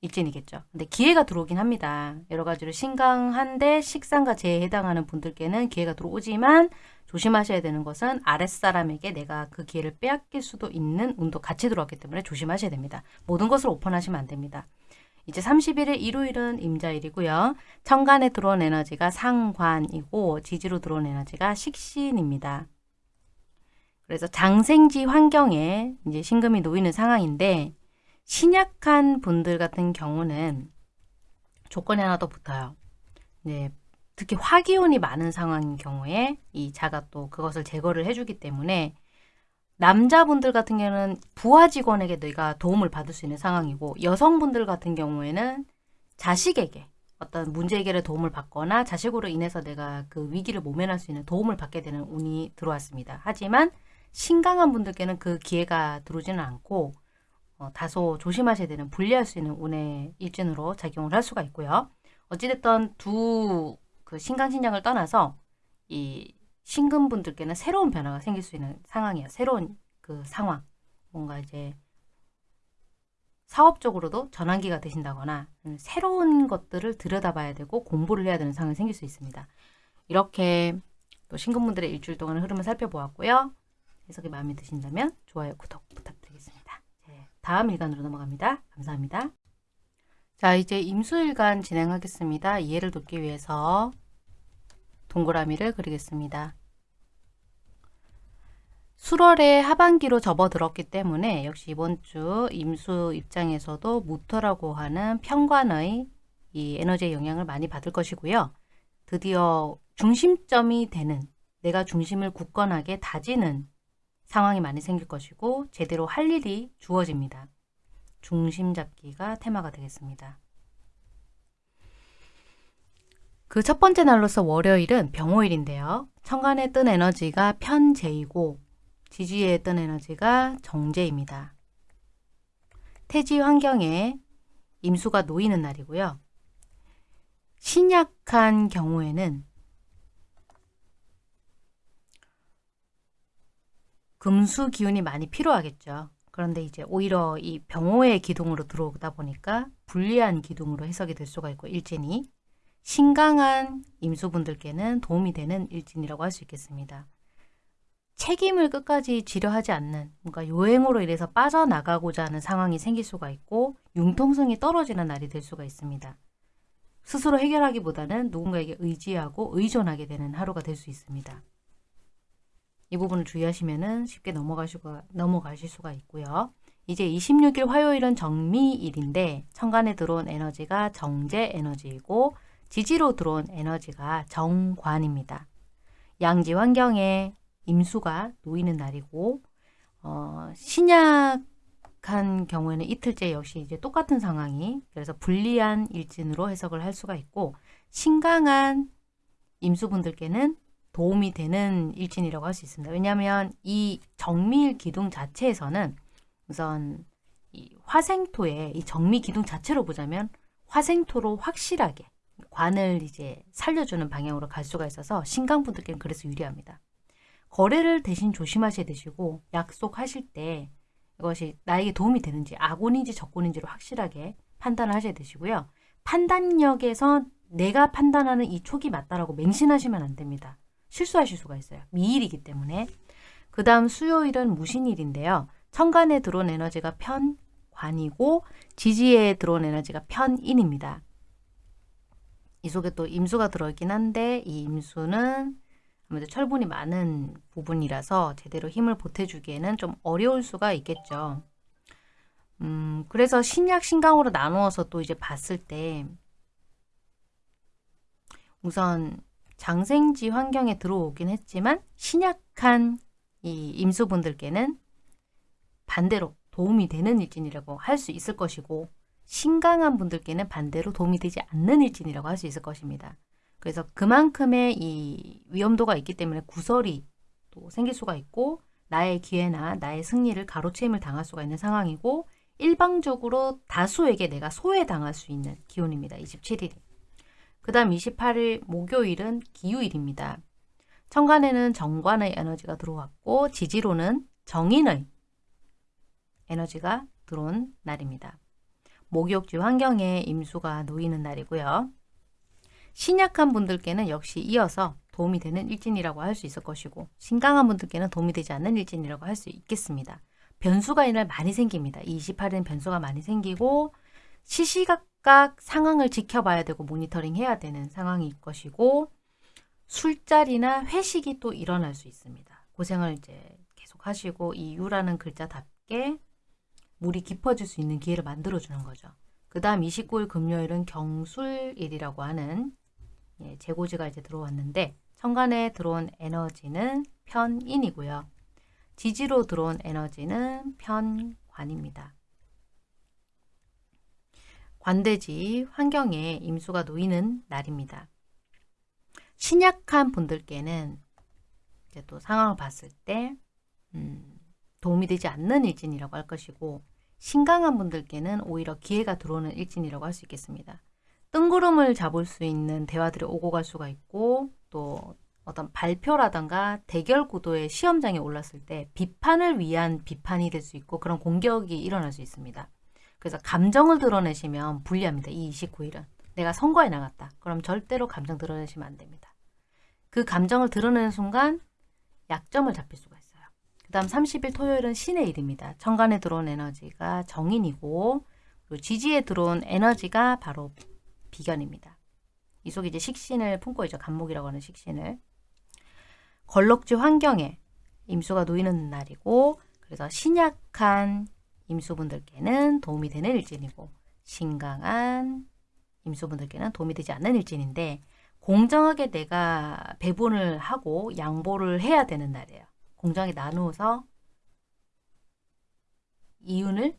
Speaker 1: 일진이겠죠. 근데 기회가 들어오긴 합니다. 여러 가지로 신강한데 식상과 재에 해당하는 분들께는 기회가 들어오지만 조심하셔야 되는 것은 아랫사람에게 내가 그 기회를 빼앗길 수도 있는 운도 같이 들어왔기 때문에 조심하셔야 됩니다. 모든 것을 오픈하시면 안 됩니다. 이제 31일 일요일은 임자일이고요. 천간에 들어온 에너지가 상관이고 지지로 들어온 에너지가 식신입니다. 그래서 장생지 환경에 이제 신금이 놓이는 상황인데 신약한 분들 같은 경우는 조건이 하나 더 붙어요. 네, 특히 화기운이 많은 상황인 경우에 이 자가 또 그것을 제거를 해주기 때문에 남자분들 같은 경우는 부하 직원에게 내가 도움을 받을 수 있는 상황이고 여성분들 같은 경우에는 자식에게 어떤 문제 해결에 도움을 받거나 자식으로 인해서 내가 그 위기를 모면할 수 있는 도움을 받게 되는 운이 들어왔습니다. 하지만 신강한 분들께는 그 기회가 들어오지는 않고 어, 다소 조심하셔야 되는 불리할 수 있는 운의 일진으로 작용을 할 수가 있고요. 어찌됐든 두 그 신강신약을 떠나서 이 신금분들께는 새로운 변화가 생길 수 있는 상황이에요. 새로운 그 상황. 뭔가 이제 사업적으로도 전환기가 되신다거나 새로운 것들을 들여다봐야 되고 공부를 해야 되는 상황이 생길 수 있습니다. 이렇게 또 신금분들의 일주일 동안 흐름을 살펴보았고요. 해석이 마음에 드신다면 좋아요, 구독 부탁드리겠습니다. 네, 다음 일간으로 넘어갑니다. 감사합니다. 자, 이제 임수일간 진행하겠습니다. 이해를 돕기 위해서 동그라미를 그리겠습니다. 수월의 하반기로 접어들었기 때문에 역시 이번 주 임수 입장에서도 무토라고 하는 편관의 이 에너지의 영향을 많이 받을 것이고요. 드디어 중심점이 되는 내가 중심을 굳건하게 다지는 상황이 많이 생길 것이고 제대로 할 일이 주어집니다. 중심 잡기가 테마가 되겠습니다. 그 첫 번째 날로서 월요일은 병호일인데요. 천간에 뜬 에너지가 편재이고 지지에 뜬 에너지가 정제입니다. 태지 환경에 임수가 놓이는 날이고요. 신약한 경우에는 금수 기운이 많이 필요하겠죠. 그런데 이제 오히려 이 병호의 기둥으로 들어오다 보니까 불리한 기둥으로 해석이 될 수가 있고 일진이 신강한 임수분들께는 도움이 되는 일진이라고 할 수 있겠습니다. 책임을 끝까지 지려 하지 않는 뭔가 요행으로 인해서 빠져나가고자 하는 상황이 생길 수가 있고 융통성이 떨어지는 날이 될 수가 있습니다. 스스로 해결하기보다는 누군가에게 의지하고 의존하게 되는 하루가 될 수 있습니다. 이 부분을 주의하시면 쉽게 넘어가시고, 넘어가실 수가 있고요. 이제 26일 화요일은 정미일인데 천간에 들어온 에너지가 정제 에너지이고 지지로 들어온 에너지가 정관입니다. 양지 환경에 임수가 놓이는 날이고 어, 신약한 경우에는 이틀째 역시 이제 똑같은 상황이 그래서 불리한 일진으로 해석을 할 수가 있고 신강한 임수분들께는 도움이 되는 일진이라고 할 수 있습니다. 왜냐하면 이 정미일 기둥 자체에서는 우선 이 화생토의 이 정미 기둥 자체로 보자면 화생토로 확실하게 관을 이제 살려주는 방향으로 갈 수가 있어서 신강분들께는 그래서 유리합니다. 거래를 대신 조심하셔야 되시고 약속하실 때 이것이 나에게 도움이 되는지 악운인지 적군인지를 확실하게 판단을 하셔야 되시고요. 판단력에서 내가 판단하는 이 촉이 맞다라고 맹신하시면 안 됩니다. 실수하실 수가 있어요. 미일이기 때문에. 그 다음 수요일은 무신일인데요. 천간에 들어온 에너지가 편관이고 지지에 들어온 에너지가 편인입니다. 이 속에 또 임수가 들어있긴 한데 이 임수는 아무래도 철분이 많은 부분이라서 제대로 힘을 보태주기에는 좀 어려울 수가 있겠죠. 음, 그래서 신약, 신강으로 나누어서 또 이제 봤을 때 우선 장생지 환경에 들어오긴 했지만 신약한 이 임수분들께는 반대로 도움이 되는 일진이라고 할 수 있을 것이고 신강한 분들께는 반대로 도움이 되지 않는 일진이라고 할 수 있을 것입니다. 그래서 그만큼의 이 위험도가 있기 때문에 구설이 또 생길 수가 있고 나의 기회나 나의 승리를 가로채임을 당할 수가 있는 상황이고 일방적으로 다수에게 내가 소외당할 수 있는 기온입니다. 27일이. 그 다음 28일 목요일은 기후일입니다. 천간에는 정관의 에너지가 들어왔고 지지로는 정인의 에너지가 들어온 날입니다. 목욕지 환경에 임수가 놓이는 날이고요. 신약한 분들께는 역시 이어서 도움이 되는 일진이라고 할 수 있을 것이고 신강한 분들께는 도움이 되지 않는 일진이라고 할 수 있겠습니다. 변수가 이날 많이 생깁니다. 28일은 변수가 많이 생기고 시시각 각 상황을 지켜봐야 되고 모니터링 해야 되는 상황일 것이고 술자리나 회식이 또 일어날 수 있습니다. 고생을 이제 계속 하시고 이 유라는 글자답게 물이 깊어질 수 있는 기회를 만들어주는 거죠. 그 다음 29일 금요일은 경술일이라고 하는 예, 재고지가 이제 들어왔는데 천간에 들어온 에너지는 편인이고요. 지지로 들어온 에너지는 편관입니다. 관대지 환경에 임수가 놓이는 날입니다. 신약한 분들께는 이제 또 상황을 봤을 때 음, 도움이 되지 않는 일진이라고 할 것이고 신강한 분들께는 오히려 기회가 들어오는 일진이라고 할 수 있겠습니다. 뜬구름을 잡을 수 있는 대화들이 오고 갈 수가 있고 또 어떤 발표라던가 대결 구도의 시험장에 올랐을 때 비판을 위한 비판이 될 수 있고 그런 공격이 일어날 수 있습니다. 그래서 감정을 드러내시면 불리합니다. 이 29일은. 내가 선거에 나갔다. 그럼 절대로 감정 드러내시면 안 됩니다. 그 감정을 드러내는 순간 약점을 잡힐 수가 있어요. 그 다음 30일 토요일은 신의 일입니다. 천간에 들어온 에너지가 정인이고 그리고 지지에 들어온 에너지가 바로 비견입니다. 이 속에 이제 식신을 품고 있죠. 간목이라고 하는 식신을. 걸럭지 환경에 임수가 놓이는 날이고 그래서 신약한 임수분들께는 도움이 되는 일진이고 신강한 임수분들께는 도움이 되지 않는 일진인데 공정하게 내가 배분을 하고 양보를 해야 되는 날이에요. 공정하게 나누어서 이윤을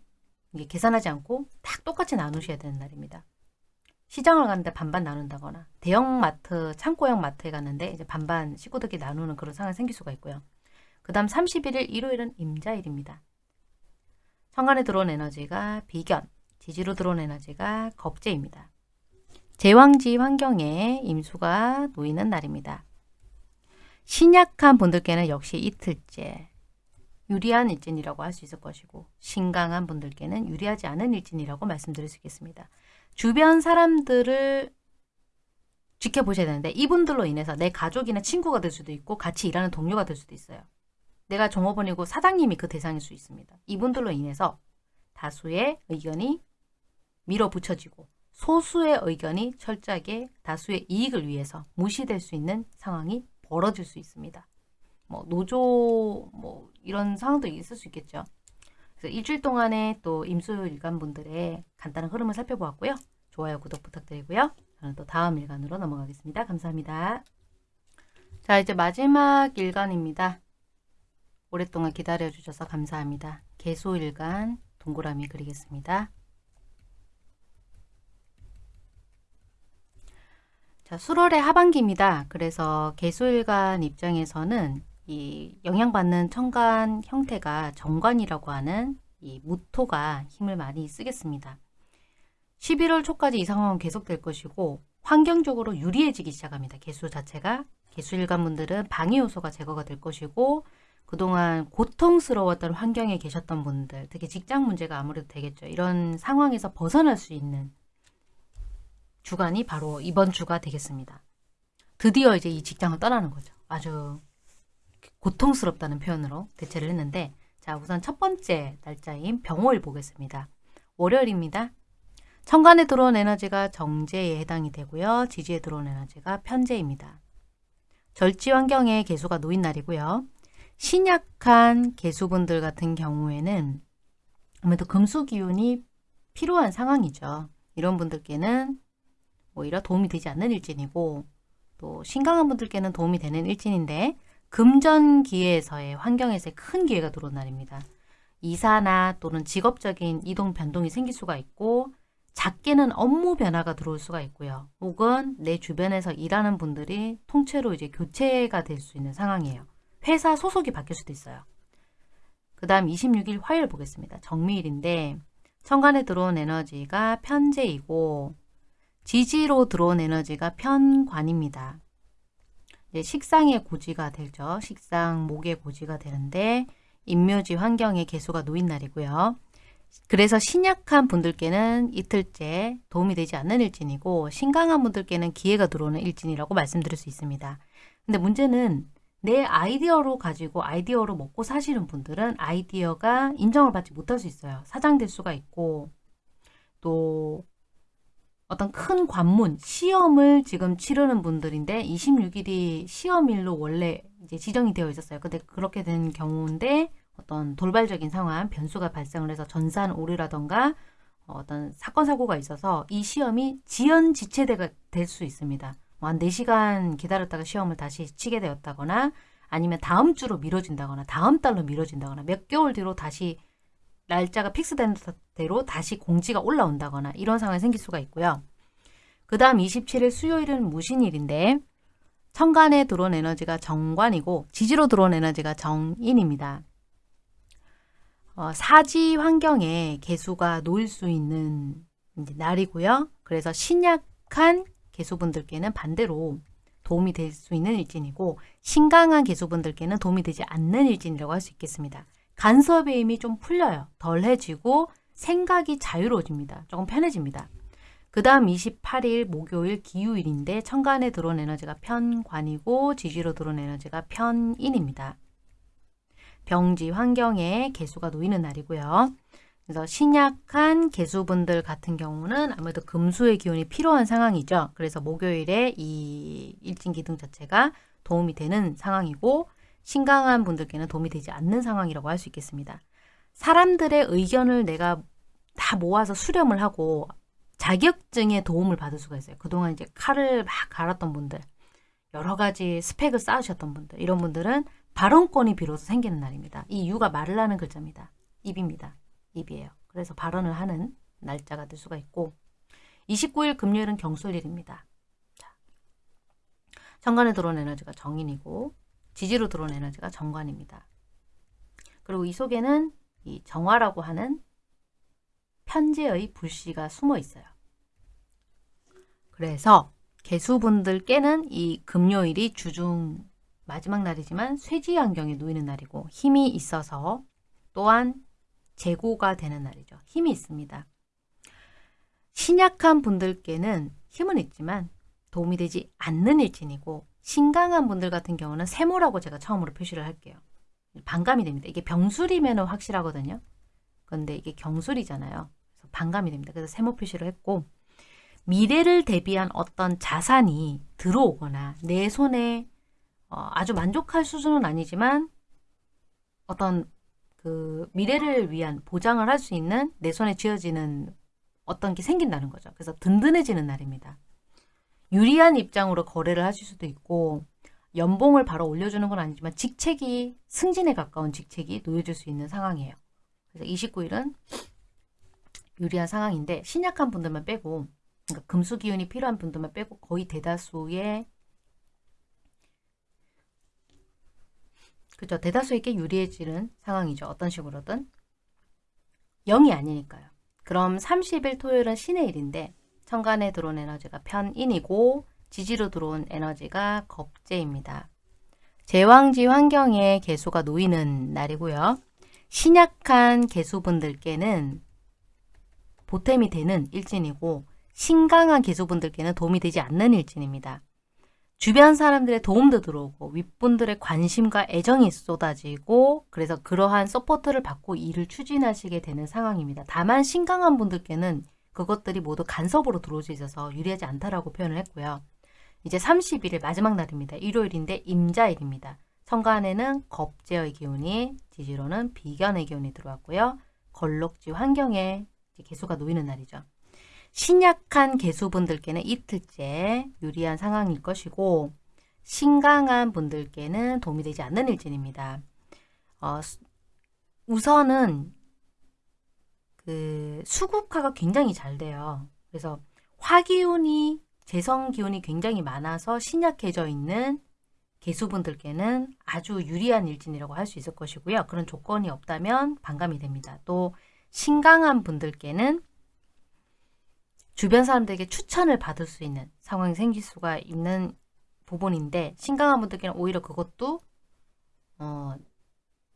Speaker 1: 계산하지 않고 딱 똑같이 나누셔야 되는 날입니다. 시장을 갔는데 반반 나눈다거나 대형마트, 창고형 마트에 갔는데 이제 반반 식구들끼리 나누는 그런 상황이 생길 수가 있고요. 그 다음 31일 일요일은 임자일입니다. 천간에 들어온 에너지가 비견, 지지로 들어온 에너지가 겁재입니다. 제왕지 환경에 임수가 놓이는 날입니다. 신약한 분들께는 역시 이틀째 유리한 일진이라고 할 수 있을 것이고 신강한 분들께는 유리하지 않은 일진이라고 말씀드릴 수 있겠습니다. 주변 사람들을 지켜보셔야 되는데 이분들로 인해서 내 가족이나 친구가 될 수도 있고 같이 일하는 동료가 될 수도 있어요. 내가 종업원이고 사장님이 그 대상일 수 있습니다. 이분들로 인해서 다수의 의견이 밀어붙여지고 소수의 의견이 철저하게 다수의 이익을 위해서 무시될 수 있는 상황이 벌어질 수 있습니다. 뭐 노조 뭐 이런 상황도 있을 수 있겠죠. 그래서 일주일 동안에 또 임수 일간 분들의 간단한 흐름을 살펴보았고요. 좋아요, 구독 부탁드리고요. 저는 또 다음 일간으로 넘어가겠습니다. 감사합니다. 자 이제 마지막 일간입니다. 오랫동안 기다려주셔서 감사합니다. 개소일간 동그라미 그리겠습니다. 자, 수월의 하반기입니다. 그래서 개수일간 입장에서는 이 영향받는 천간 형태가 정관이라고 하는 이 무토가 힘을 많이 쓰겠습니다. 11월 초까지 이 상황은 계속될 것이고 환경적으로 유리해지기 시작합니다. 개수 자체가 개수일간 분들은 방해 요소가 제거가 될 것이고 그동안 고통스러웠던 환경에 계셨던 분들 특히 직장 문제가 아무래도 되겠죠. 이런 상황에서 벗어날 수 있는 주간이 바로 이번 주가 되겠습니다. 드디어 이제 이 직장을 떠나는 거죠. 아주 고통스럽다는 표현으로 대체를 했는데 자 우선 첫 번째 날짜인 병호일 보겠습니다. 월요일입니다. 천간에 들어온 에너지가 정제에 해당이 되고요. 지지에 들어온 에너지가 편제입니다. 절지 환경에 개수가 놓인 날이고요. 신약한 개수분들 같은 경우에는 아무래도 금수 기운이 필요한 상황이죠. 이런 분들께는 오히려 도움이 되지 않는 일진이고 또 신강한 분들께는 도움이 되는 일진인데 금전기에서의 환경에서의 큰 기회가 들어온 날입니다. 이사나 또는 직업적인 이동 변동이 생길 수가 있고 작게는 업무 변화가 들어올 수가 있고요. 혹은 내 주변에서 일하는 분들이 통째로 이제 교체가 될 수 있는 상황이에요. 회사 소속이 바뀔 수도 있어요. 그 다음 26일 화요일 보겠습니다. 정미일인데 천간에 들어온 에너지가 편제이고 지지로 들어온 에너지가 편관입니다. 식상의 고지가 되죠. 식상, 목의 고지가 되는데 인묘지 환경에 개수가 놓인 날이고요. 그래서 신약한 분들께는 이틀째 도움이 되지 않는 일진이고 신강한 분들께는 기회가 들어오는 일진이라고 말씀드릴 수 있습니다. 근데 문제는 내 아이디어로 가지고 아이디어로 먹고 사시는 분들은 아이디어가 인정을 받지 못할 수 있어요. 사장될 수가 있고 또 어떤 큰 관문, 시험을 지금 치르는 분들인데 26일이 시험일로 원래 이제 지정이 되어 있었어요. 근데 그렇게 된 경우인데 어떤 돌발적인 상황, 변수가 발생을 해서 전산 오류라던가 어떤 사건 사고가 있어서 이 시험이 지연 지체가 될수 있습니다. 뭐한 4시간 기다렸다가 시험을 다시 치게 되었다거나 아니면 다음 주로 미뤄진다거나 다음 달로 미뤄진다거나 몇 개월 뒤로 다시 날짜가 픽스된 대로 다시 공지가 올라온다거나 이런 상황이 생길 수가 있고요. 그 다음 27일 수요일은 무신일인데 천간에 들어온 에너지가 정관이고 지지로 들어온 에너지가 정인입니다. 어, 사지 환경에 개수가 놓일 수 있는 날이고요. 그래서 신약한 개수분들께는 반대로 도움이 될 수 있는 일진이고 신강한 개수분들께는 도움이 되지 않는 일진이라고 할 수 있겠습니다. 간섭의 힘이 좀 풀려요. 덜해지고 생각이 자유로워집니다. 조금 편해집니다. 그 다음 28일 목요일 기후일인데 천간에 들어온 에너지가 편관이고 지지로 들어온 에너지가 편인입니다. 병지 환경에 개수가 놓이는 날이고요. 그래서 신약한 개수분들 같은 경우는 아무래도 금수의 기운이 필요한 상황이죠. 그래서 목요일에 이 일진기둥 자체가 도움이 되는 상황이고 신강한 분들께는 도움이 되지 않는 상황이라고 할 수 있겠습니다. 사람들의 의견을 내가 다 모아서 수렴을 하고 자격증에 도움을 받을 수가 있어요. 그동안 이제 칼을 막 갈았던 분들, 여러 가지 스펙을 쌓으셨던 분들, 이런 분들은 발언권이 비로소 생기는 날입니다. 이 유가 말을 하는 글자입니다. 입입니다. 입이에요. 그래서 발언을 하는 날짜가 될 수가 있고 29일 금요일은 경술일입니다. 자, 정관에 들어온 에너지가 정인이고 지지로 들어온 에너지가 정관입니다. 그리고 이 속에는 이 정화라고 하는 편제의 불씨가 숨어 있어요. 그래서 개수분들께는 이 금요일이 주중 마지막 날이지만 쇠지 환경에 놓이는 날이고 힘이 있어서 또한 재고가 되는 날이죠. 힘이 있습니다. 신약한 분들께는 힘은 있지만 도움이 되지 않는 일진이고 신강한 분들 같은 경우는 세모라고 제가 처음으로 표시를 할게요. 반감이 됩니다. 이게 병술이면 확실하거든요. 그런데 이게 경술이잖아요. 그래서 반감이 됩니다. 그래서 세모 표시를 했고 미래를 대비한 어떤 자산이 들어오거나 내 손에 어, 아주 만족할 수준은 아니지만 어떤 그 미래를 위한 보장을 할 수 있는 내 손에 쥐어지는 어떤 게 생긴다는 거죠. 그래서 든든해지는 날입니다. 유리한 입장으로 거래를 하실 수도 있고 연봉을 바로 올려주는 건 아니지만 직책이 승진에 가까운 직책이 놓여질 수 있는 상황이에요. 그래서 29일은 유리한 상황인데 신약한 분들만 빼고 그러니까 금수 기운이 필요한 분들만 빼고 거의 대다수의 그죠. 대다수에게 유리해지는 상황이죠. 어떤 식으로든. 0이 아니니까요. 그럼 30일 토요일은 신의 일인데 천간에 들어온 에너지가 편인이고 지지로 들어온 에너지가 겁재입니다. 제왕지 환경에 개수가 놓이는 날이고요. 신약한 개수분들께는 보탬이 되는 일진이고 신강한 개수분들께는 도움이 되지 않는 일진입니다. 주변 사람들의 도움도 들어오고 윗분들의 관심과 애정이 쏟아지고 그래서 그러한 support를 받고 일을 추진하시게 되는 상황입니다. 다만 신강한 분들께는 그것들이 모두 간섭으로 들어올 수 있어서 유리하지 않다라고 표현을 했고요. 이제 31일 마지막 날입니다. 일요일인데 임자일입니다. 천간에는 겁재의 기운이 지지로는 비견의 기운이 들어왔고요. 건록지 환경에 계수가 놓이는 날이죠. 신약한 개수분들께는 이틀째 유리한 상황일 것이고 신강한 분들께는 도움이 되지 않는 일진입니다. 어, 우선은 그 수국화가 굉장히 잘 돼요. 그래서 화기운이 재성기운이 굉장히 많아서 신약해져 있는 개수분들께는 아주 유리한 일진이라고 할 수 있을 것이고요. 그런 조건이 없다면 반감이 됩니다. 또 신강한 분들께는 주변 사람들에게 추천을 받을 수 있는 상황이 생길 수가 있는 부분인데 신강한 분들께는 오히려 그것도 어,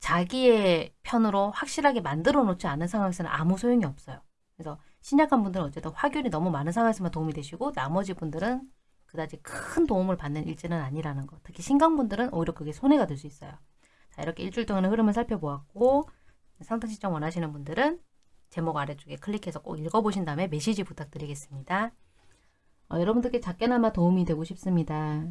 Speaker 1: 자기의 편으로 확실하게 만들어 놓지 않은 상황에서는 아무 소용이 없어요. 그래서 신약한 분들은 어쨌든 화균이 너무 많은 상황에서만 도움이 되시고 나머지 분들은 그다지 큰 도움을 받는 일지는 아니라는 거. 특히 신강분들은 오히려 그게 손해가 될 수 있어요. 자 이렇게 일주일 동안의 흐름을 살펴보았고 상담 신청 원하시는 분들은 제목 아래쪽에 클릭해서 꼭 읽어보신 다음에 메시지 부탁드리겠습니다. 어, 여러분들께 작게나마 도움이 되고 싶습니다.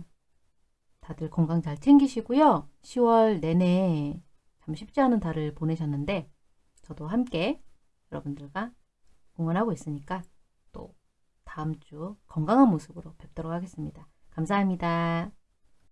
Speaker 1: 다들 건강 잘 챙기시고요. 10월 내내 참 쉽지 않은 달을 보내셨는데 저도 함께 여러분들과 응원하고 있으니까 또 다음 주 건강한 모습으로 뵙도록 하겠습니다. 감사합니다.